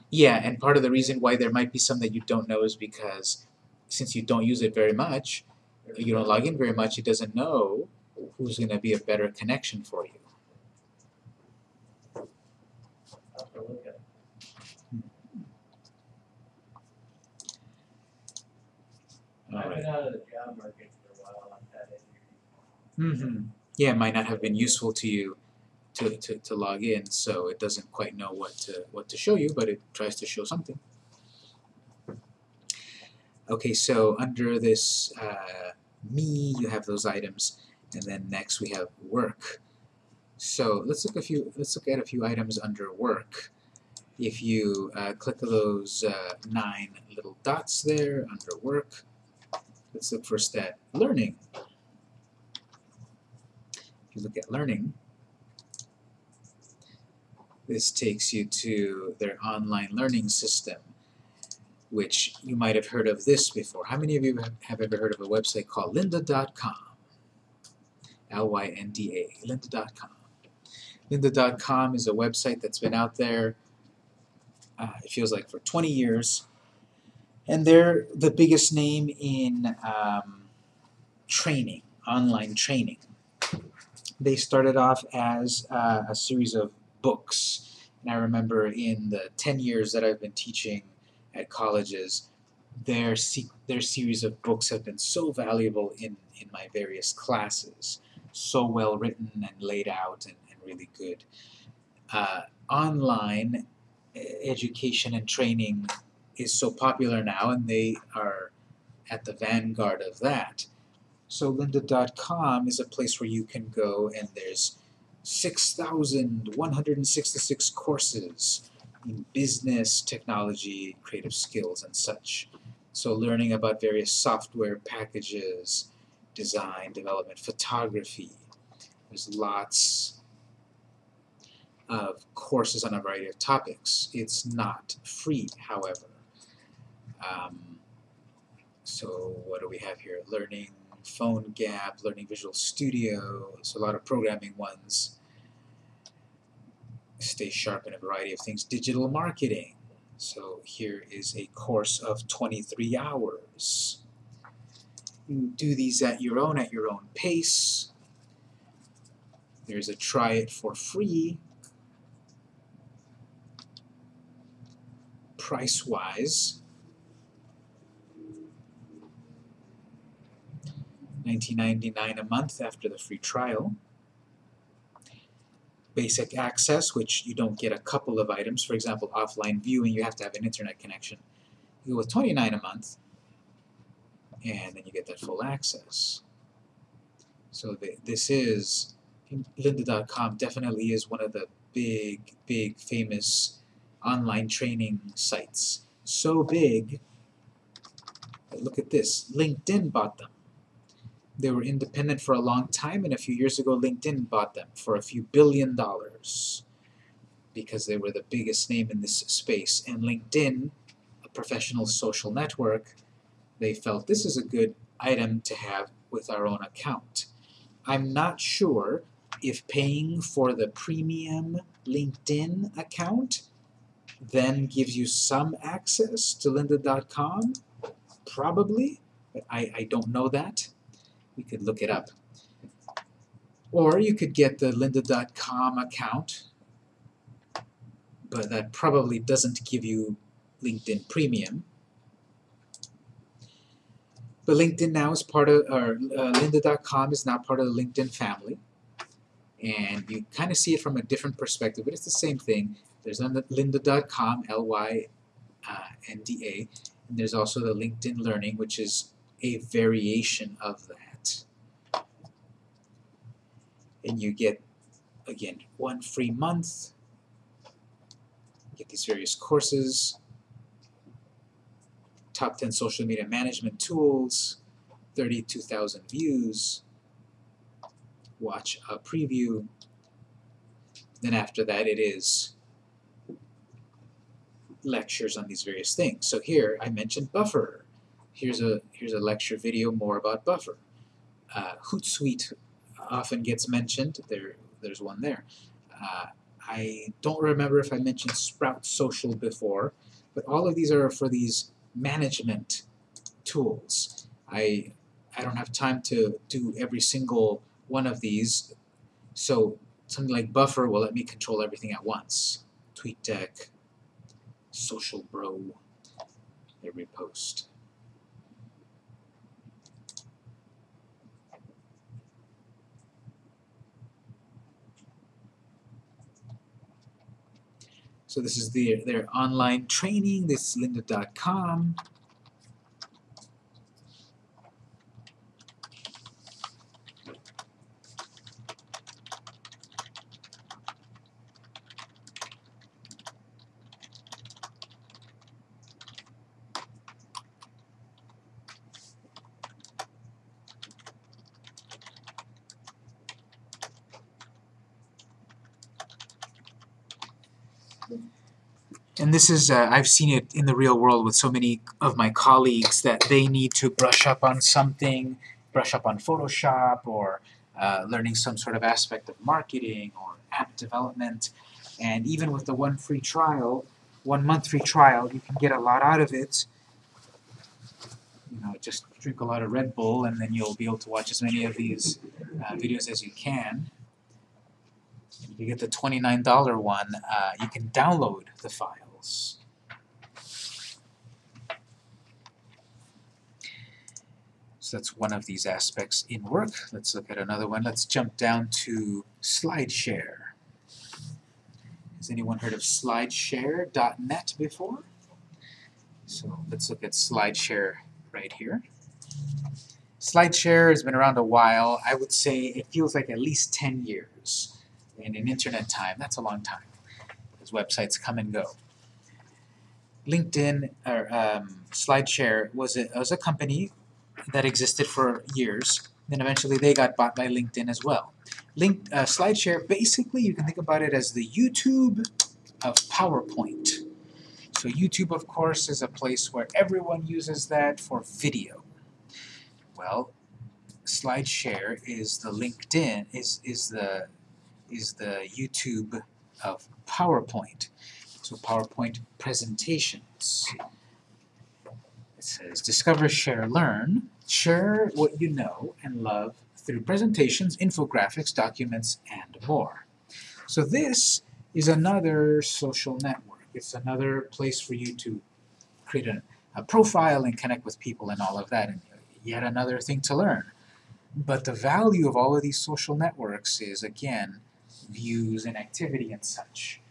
Yeah, and part of the reason why there might be some that you don't know is because since you don't use it very much, you don't log in very much, it doesn't know who's going to be a better connection for you. I'll have to look at it. I've Alright. been out of the job market for a while, I've. Mm-hmm. Yeah, it might not have been useful to you to, to, to log in, so it doesn't quite know what to what to show you, but it tries to show something. Okay, so under this uh, me, you have those items, and then next we have work. So let's look a few. Let's look at a few items under work. If you uh, click those uh, nine little dots there under work, let's look first at learning. If you look at learning, this takes you to their online learning system, which you might have heard of this before. How many of you have- ever heard of a website called lynda.com? L-Y-N-D-A, lynda.com. Lynda.com is a website that's been out there, uh, it feels like for 20 years, and they're the biggest name in um, training, online training. They started off as uh, a series of books, and I remember in the 10 years that I've been teaching at colleges, their their series of books have been so valuable in, in my various classes, so well written and laid out and, and really good. Uh, online education and training is so popular now, and they are at the vanguard of that. So lynda.com is a place where you can go and there's 6,166 courses business, technology, creative skills, and such. So learning about various software packages, design, development, photography. There's lots of courses on a variety of topics. It's not free, however. Um, so what do we have here? Learning PhoneGap, Learning Visual Studio, so a lot of programming ones. Stay sharp in a variety of things. Digital marketing. So here is a course of 23 hours. You do these at your own, at your own pace. There's a try it for free. Price-wise, $19.99 a month after the free trial. Basic access, which you don't get a couple of items. For example, offline viewing, you have to have an internet connection. You go with 29 a month, and then you get that full access. So th- this is lynda.com definitely is one of the big, big, famous online training sites. So big. Look at this. LinkedIn bought them. They were independent for a long time, and a few years ago, LinkedIn bought them for a few billion dollars because they were the biggest name in this space. And LinkedIn, a professional social network, they felt this is a good item to have with our own account. I'm not sure if paying for the premium LinkedIn account then gives you some access to lynda.com. Probably, I, I don't know that. We could look it up. Or you could get the lynda.com account, but that probably doesn't give you LinkedIn Premium. But LinkedIn now is part of, or uh, lynda.com is now part of the LinkedIn family. And you kind of see it from a different perspective, but it's the same thing. There's lynda.com, L-Y-N-D-A, and there's also the LinkedIn Learning, which is a variation of that. And you get, again, one free month, get these various courses, top 10 social media management tools, 32,000 views, watch a preview, then after that it is lectures on these various things. So here I mentioned Buffer. Here's a here's a lecture video more about Buffer. Uh, Hootsuite often gets mentioned. There there's one there. Uh, I don't remember if I mentioned Sprout Social before, but all of these are for these management tools. I I don't have time to do every single one of these, so something like Buffer will let me control everything at once. TweetDeck, SocialBro, every post. So this is their, their online training. This is lynda.com. this is, uh, I've seen it in the real world with so many of my colleagues that they need to brush up on something, brush up on Photoshop or uh, learning some sort of aspect of marketing or app development. And even with the one free trial, one month free trial, you can get a lot out of it. You know, just drink a lot of Red Bull and then you'll be able to watch as many of these uh, videos as you can. If you get the $29 one, uh, you can download the files. So that's one of these aspects in work. Let's look at another one. Let's jump down to SlideShare. Has anyone heard of SlideShare.net before? So let's look at SlideShare right here. SlideShare has been around a while. I would say it feels like at least 10 years. And in internet time, that's a long time, because websites come and go. LinkedIn, or um, SlideShare, was a, was a company that existed for years. Then eventually they got bought by LinkedIn as well. Link, uh, SlideShare, basically you can think about it as the YouTube of PowerPoint. So YouTube, of course, is a place where everyone uses that for video. Well, SlideShare is the LinkedIn, is, is the is the YouTube of PowerPoint. So PowerPoint presentations. It says, discover, share, learn. Share what you know and love through presentations, infographics, documents, and more. So this is another social network. It's another place for you to create a, a profile and connect with people and all of that, and yet another thing to learn. But the value of all of these social networks is, again, views and activity and such.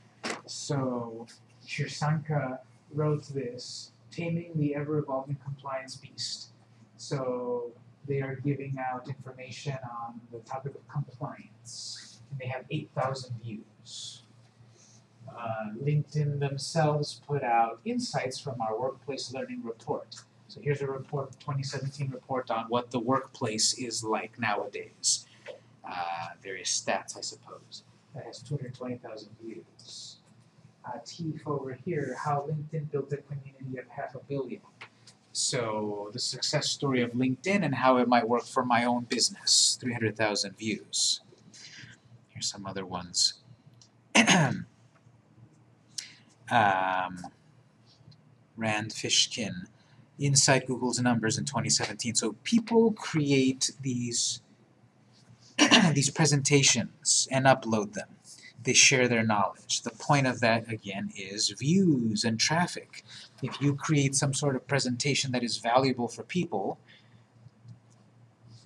So Shirsanka wrote this, Taming the Ever-Evolving Compliance Beast. So they are giving out information on the topic of compliance, and they have 8,000 views. Uh, LinkedIn themselves put out insights from our workplace learning report. So here's a report, 2017 report on what the workplace is like nowadays. Uh, various stats, I suppose. That has 220,000 views. Uh, over here, how LinkedIn built a community of half a billion. So the success story of LinkedIn and how it might work for my own business, 300,000 views. Here's some other ones. (clears throat) um, Rand Fishkin, inside Google's numbers in 2017. So people create these (clears throat) these presentations and upload them. They share their knowledge. The point of that, again, is views and traffic. If you create some sort of presentation that is valuable for people,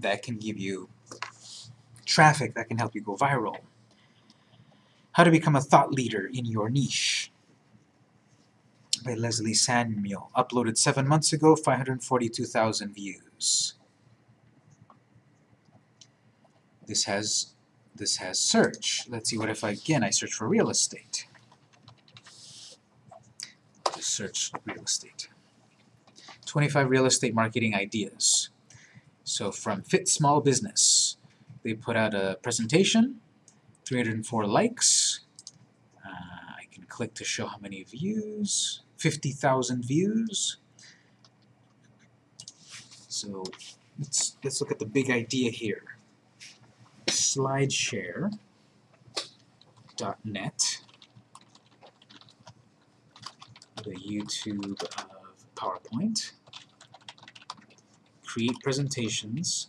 that can give you traffic that can help you go viral. How to become a thought leader in your niche by Leslie Samuel. Uploaded seven months ago, 542,000 views. This has this has search. Let's see what if I, again I search for real estate. Just search real estate. 25 real estate marketing ideas. So from Fit Small Business, they put out a presentation, 304 likes. Uh, I can click to show how many views. 50,000 views. So let's let's look at the big idea here. Slideshare.net, the YouTube of PowerPoint. Create presentations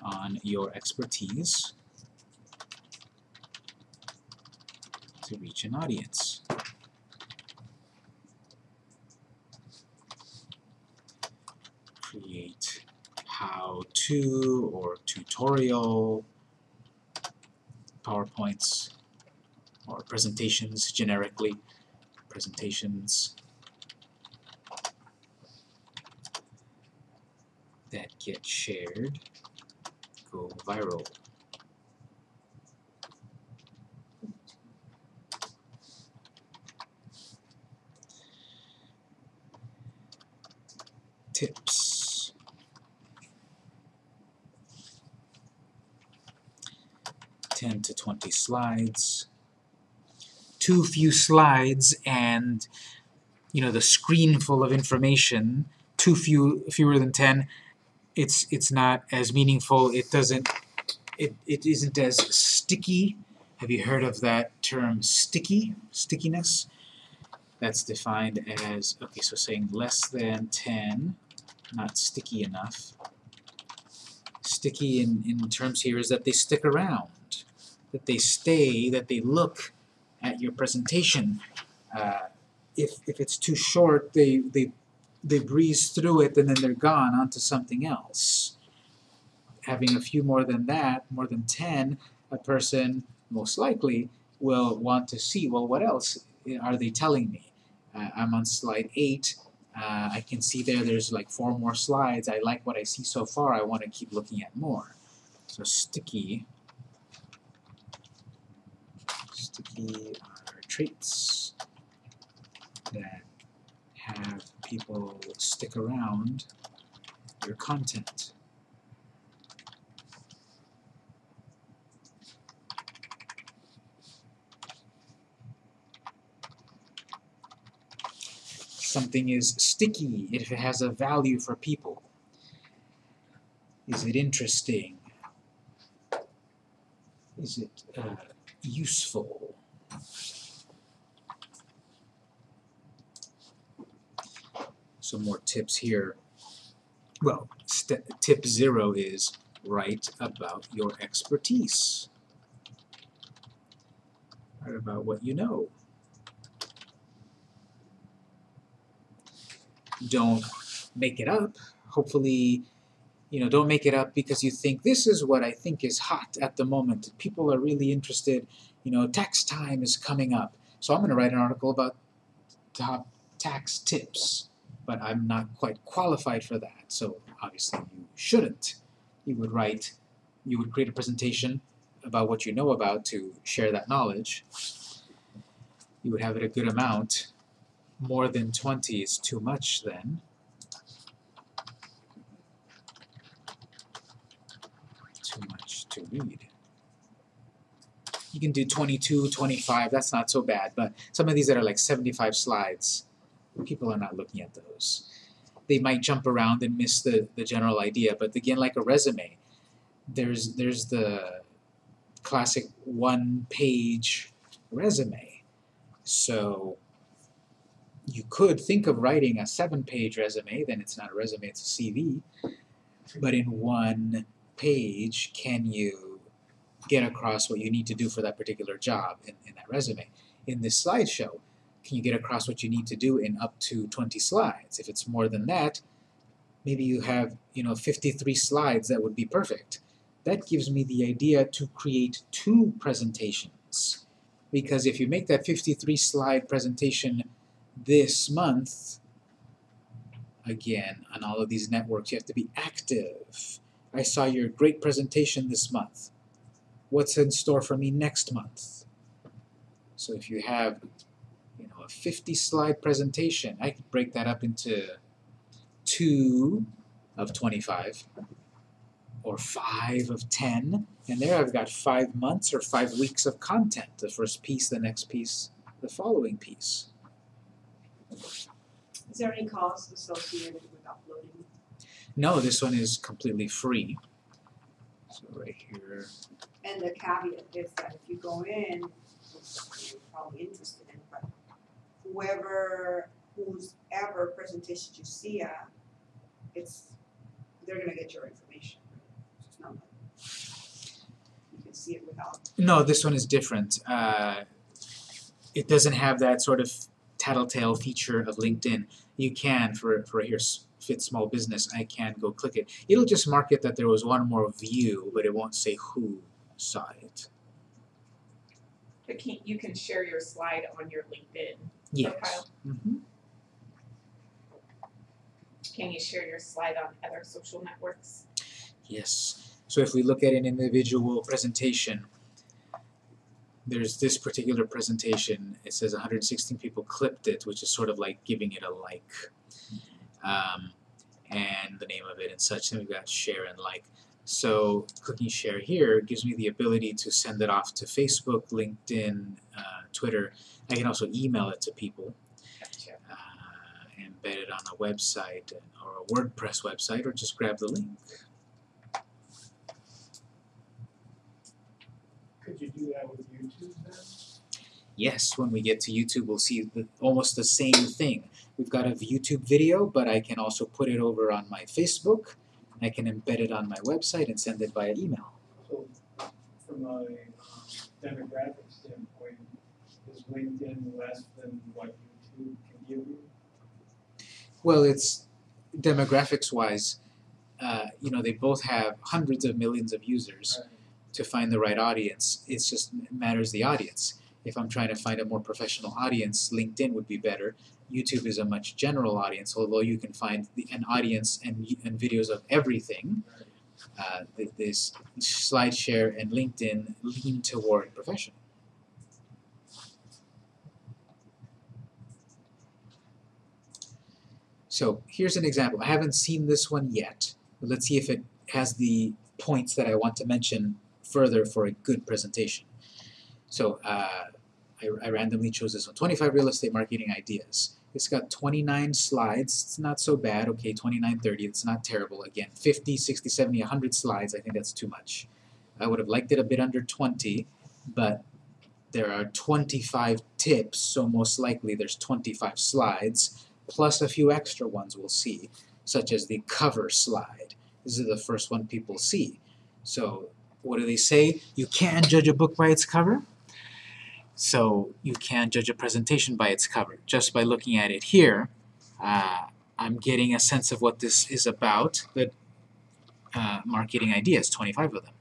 on your expertise to reach an audience. Create how-to or tutorial PowerPoints or presentations generically, presentations that get shared go viral. 20 slides. Too few slides and you know the screen full of information, too few fewer than 10, it's it's not as meaningful. It doesn't it, it isn't as sticky. Have you heard of that term sticky? Stickiness? That's defined as okay, so saying less than 10, not sticky enough sticky in, in terms here is that they stick around that they stay, that they look at your presentation. Uh, if, if it's too short, they, they, they breeze through it and then they're gone onto something else. Having a few more than that, more than 10, a person most likely will want to see, well, what else are they telling me? Uh, I'm on slide 8. Uh, I can see there there's like four more slides. I like what I see so far. I want to keep looking at more. So sticky. Are traits that have people stick around your content. something is sticky if it has a value for people? Is it interesting? Is it uh, useful? Some more tips here. Well, tip zero is write about your expertise. Write about what you know. don't make it up. Hopefully, you know, don't make it up because you think this is what I think is hot at the moment. People are really interested. You know, tax time is coming up. So I'm going to write an article about top tax tips. but I'm not quite qualified for that. So obviously you shouldn't. You would write, you would create a presentation about what you know about to share that knowledge. You would have it a good amount. More than 20 is too much then. Too much to read. You can do 22, 25, that's not so bad, but some of these that are like 75 slides, people are not looking at those. They might jump around and miss the, the general idea, but again, like a resume, there's there's the classic one page resume. So you could think of writing a seven page resume, then it's not a resume, it's a CV. But in one page, can you get across what you need to do for that particular job in, in that resume? In this slideshow, can you get across what you need to do in up to 20 slides? If it's more than that, maybe you have, you know, 53 slides that would be perfect. That gives me the idea to create two presentations. Because if you make that 53 slide presentation this month, again, on all of these networks, you have to be active. I saw your great presentation this month. What's in store for me next month? So if you have you know, a 50 slide presentation, I could break that up into two of 25 or five of 10 and there I've got five months or five weeks of content the first piece the next piece the following piece Is there any cost associated with uploading? no this one is completely free so right here And the caveat is that if you go in, you're probably interested in, but whoever, whose ever presentation you see at, it's, they're gonna get your information. It's not like you can see it without, no this one is different. Uh, it doesn't have that sort of tattletale feature of LinkedIn. You can for for here fit small business I can go click it. It'll just mark it that there was one more view but it won't say who saw it But can, you can share your slide on your LinkedIn yes profile. hmm Can you share your slide on other social networks? Yes. So if we look at an individual presentation, there's this particular presentation. It says 116 people clipped it, which is sort of like giving it a like, um, and the name of it and such. And we've got share and like. So clicking share here gives me the ability to send it off to Facebook, LinkedIn, uh, Twitter. I can also email it to people uh, embed it on a website or a WordPress website, or just grab the link. Could you do that with YouTube then? Yes, when we get to YouTube, we'll see the, almost the same thing. We've got a YouTube video, but I can also put it over on my Facebook. I can embed it on my website and send it via email. So from a um, demographic standpoint, is LinkedIn less than what YouTube can give you? Well, it's demographics-wise, uh, you know, they both have hundreds of millions of users. Right. to find the right audience. It's just matters the audience. If I'm trying to find a more professional audience, LinkedIn would be better. YouTube is a much general audience, although you can find the, an audience and, and videos of everything. Uh, th- this SlideShare and LinkedIn lean toward professional. So here's an example. I haven't seen this one yet, but let's see if it has the points that I want to mention further for a good presentation. So uh, I, I randomly chose this one, 25 real estate marketing ideas. It's got 29 slides, it's not so bad, okay, 29, 30, it's not terrible. Again, 50, 60, 70, 100 slides, I think that's too much. I would have liked it a bit under 20, but there are 25 tips, so most likely there's 25 slides, plus a few extra ones we'll see, such as the cover slide. This is the first one people see. So what do they say? You can't judge a book by its cover. So you can't judge a presentation by its cover. Just by looking at it here, uh, I'm getting a sense of what this is about, the uh, marketing ideas, 25 of them.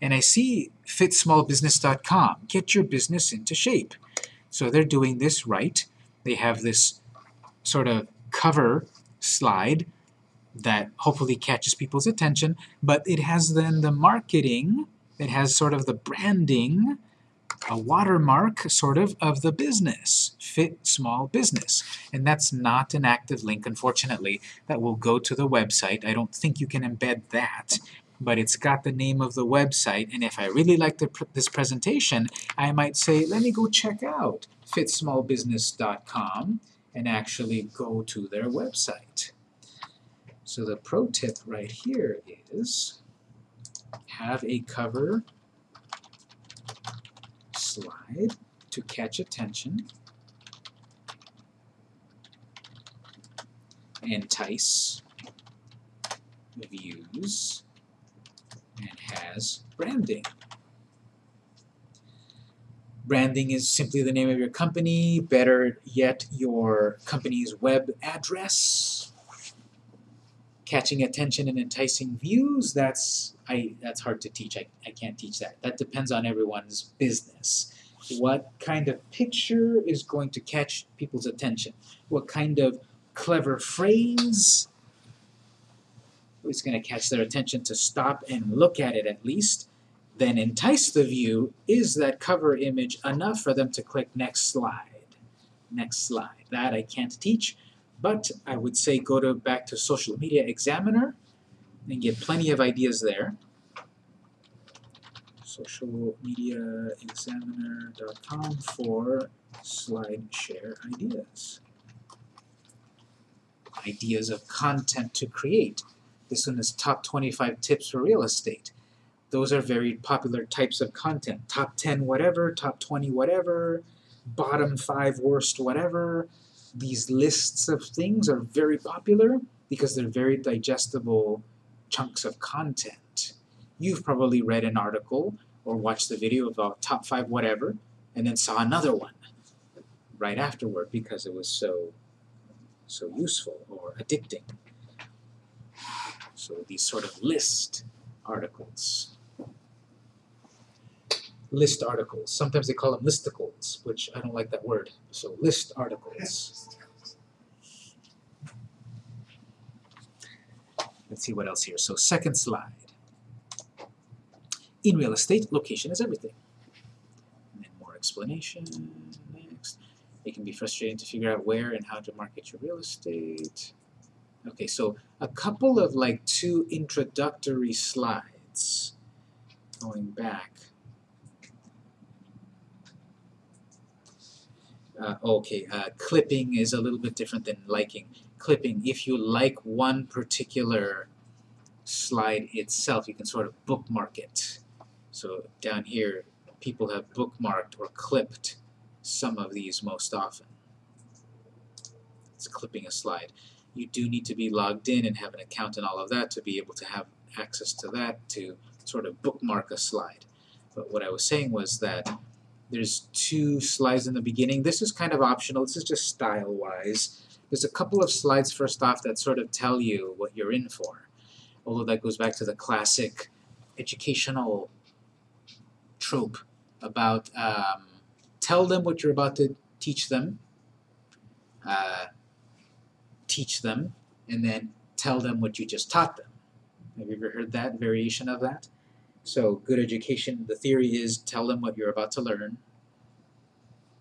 And I see fitsmallbusiness.com, get your business into shape. So they're doing this right. They have this sort of cover slide that hopefully catches people's attention, but it has then the marketing, it has sort of the branding, a watermark sort of of the business, fit small business. And that's not an active link, unfortunately, that will go to the website. I don't think you can embed that, but it's got the name of the website, and if I really like pr- this presentation, I might say, let me go check out fitsmallbusiness.com and actually go to their website. So the pro tip right here is have a cover slide to catch attention, entice views, and has branding. Branding is simply the name of your company, better yet, your company's web address. Catching attention and enticing views, that's I that's hard to teach. I, I can't teach that. That depends on everyone's business. What kind of picture is going to catch people's attention? What kind of clever phrase is going to catch their attention to stop and look at it at least? Then entice the view. Is that cover image enough for them to click next slide? Next slide. That I can't teach, but I would say go to back to Social Media Examiner and get plenty of ideas there. socialmediaexaminer.com for slide share ideas. Ideas of content to create. This one is top 25 tips for real estate. Those are very popular types of content. Top 10 whatever, top 20 whatever, bottom 5 worst whatever. These lists of things are very popular because they're very digestible chunks of content. You've probably read an article or watched the video about top 5 whatever and then saw another one right afterward because it was so so useful or addicting. So these sort of list articles. List articles. Sometimes they call them listicles, which I don't like that word. So list articles. Let's see what else here. So second slide. In real estate, location is everything. And more explanation. Next. It can be frustrating to figure out where and how to market your real estate. Okay, so a couple of like two introductory slides going back. Uh, okay, uh, clipping is a little bit different than liking. Clipping, if you like one particular slide itself, you can sort of bookmark it. So down here, people have bookmarked or clipped some of these most often. It's clipping a slide you do need to be logged in and have an account and all of that to be able to have access to that to sort of bookmark a slide. But what I was saying was that there's two slides in the beginning. This is kind of optional. This is just style-wise. There's a couple of slides first off that sort of tell you what you're in for. Although that goes back to the classic educational trope about um, tell them what you're about to teach them. Uh, teach them, and then tell them what you just taught them. Have you ever heard that variation of that? So, good education, the theory is tell them what you're about to learn,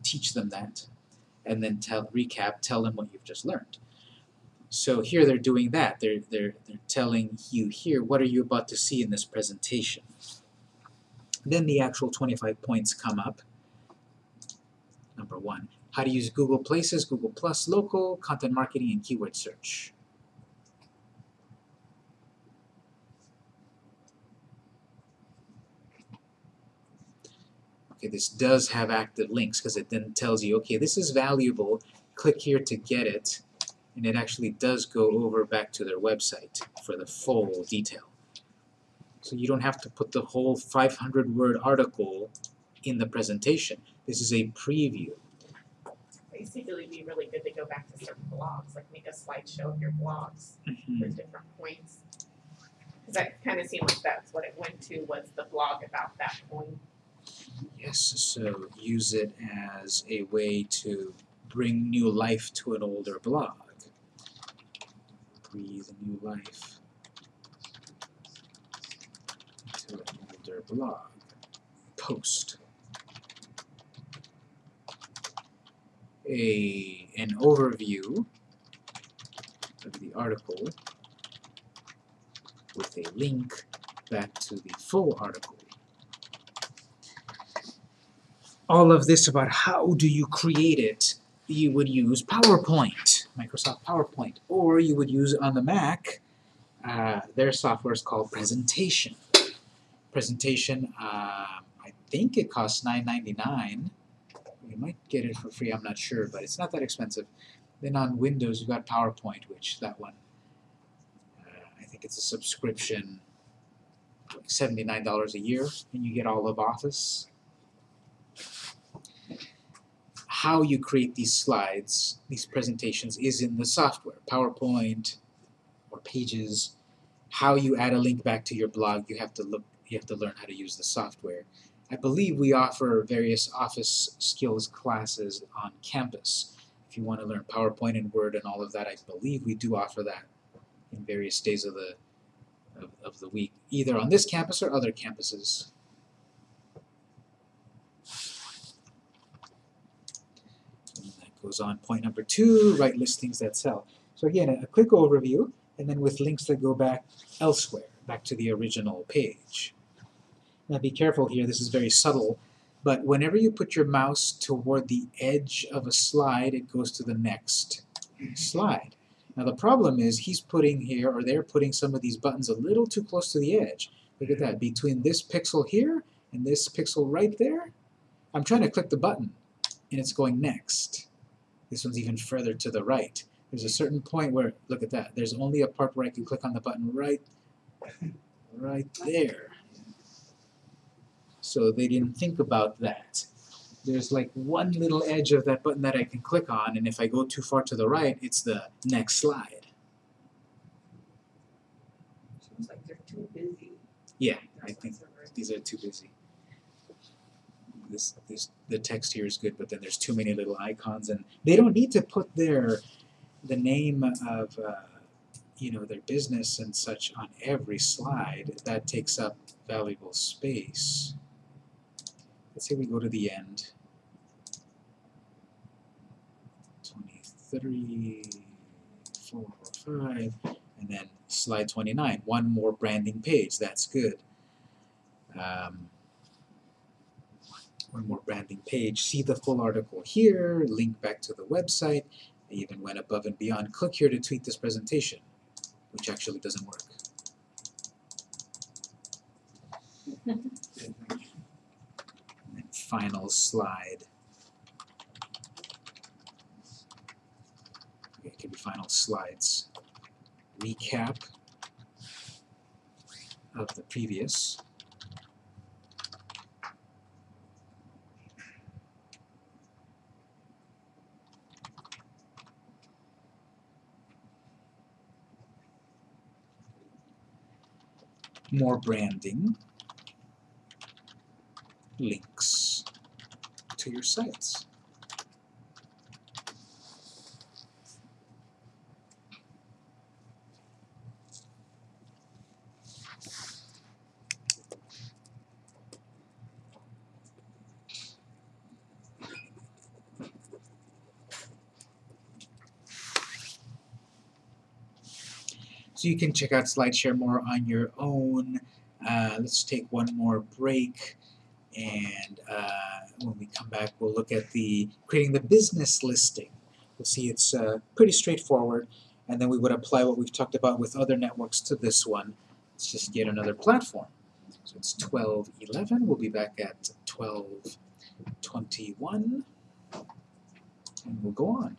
teach them that, and then tell recap, tell them what you've just learned. So here they're doing that. They're, they're, they're telling you here, what are you about to see in this presentation? Then the actual 25 points come up. Number one, how to use Google Places, Google Plus Local, content marketing, and keyword search. Okay, this does have active links because it then tells you, okay, this is valuable, click here to get it, and it actually does go over back to their website for the full detail. So you don't have to put the whole 500 word article in the presentation. This is a preview basically be really good to go back to certain blogs, like make a slideshow of your blogs Mhm. for different points. Cause that kinda seemed like that's what it went to, was the blog about that point. Yes, so use it as a way to bring new life to an older blog. breathe new life to an older blog post. A an overview of the article with a link back to the full article. All of this about how do you create it, you would use PowerPoint, Microsoft PowerPoint, or you would use on the Mac, uh, their software is called Presentation. Presentation, uh, I think it costs $9.99. You might get it for free, I'm not sure, but it's not that expensive. Then on Windows, you've got PowerPoint, which that one, uh, I think it's a subscription, $79 a year, and you get all of Office. How you create these slides, these presentations, is in the software, PowerPoint or Pages. How you add a link back to your blog, you have to look, you have to learn how to use the software. I believe we offer various Office skills classes on campus. If you want to learn PowerPoint and Word and all of that, I believe we do offer that in various days of the of, of the week, either on this campus or other campuses. And that goes on. Point number two, write listings that sell. So again, a, a quick overview, and then with links that go back elsewhere, back to the original page. Now be careful here, this is very subtle, but whenever you put your mouse toward the edge of a slide, it goes to the next slide. Now the problem is he's putting here, or they're putting some of these buttons a little too close to the edge. Look at that, between this pixel here and this pixel right there, I'm trying to click the button, and it's going next. This one's even further to the right. There's a certain point where, look at that, there's only a part where I can click on the button right, right there. So they didn't think about that. There's like one little edge of that button that I can click on, and if I go too far to the right, it's the next slide. Sounds like they're too busy. Yeah, I think what's over it. these are too busy. This, this, the text here is good, but then there's too many little icons, and they don't need to put their, the name of, uh, you know, their business and such on every slide. That takes up valuable space. Let's say we go to the end. 23, 4, 5, and then slide 29. One more branding page. That's good. Um, one more branding page. See the full article here. Link back to the website. I even went above and beyond. Click here to tweet this presentation, which actually doesn't work. And final slide. Okay, it could be final slides. Recap of the previous. More branding links to your sites. You can check out SlideShare more on your own. Uh, let's take one more break and uh, when we come back we'll look at the creating the business listing. We'll see it's uh, pretty straightforward and then we would apply what we've talked about with other networks to this one. It's just yet another platform. So it's 12.11. We'll be back at 12.21 and we'll go on.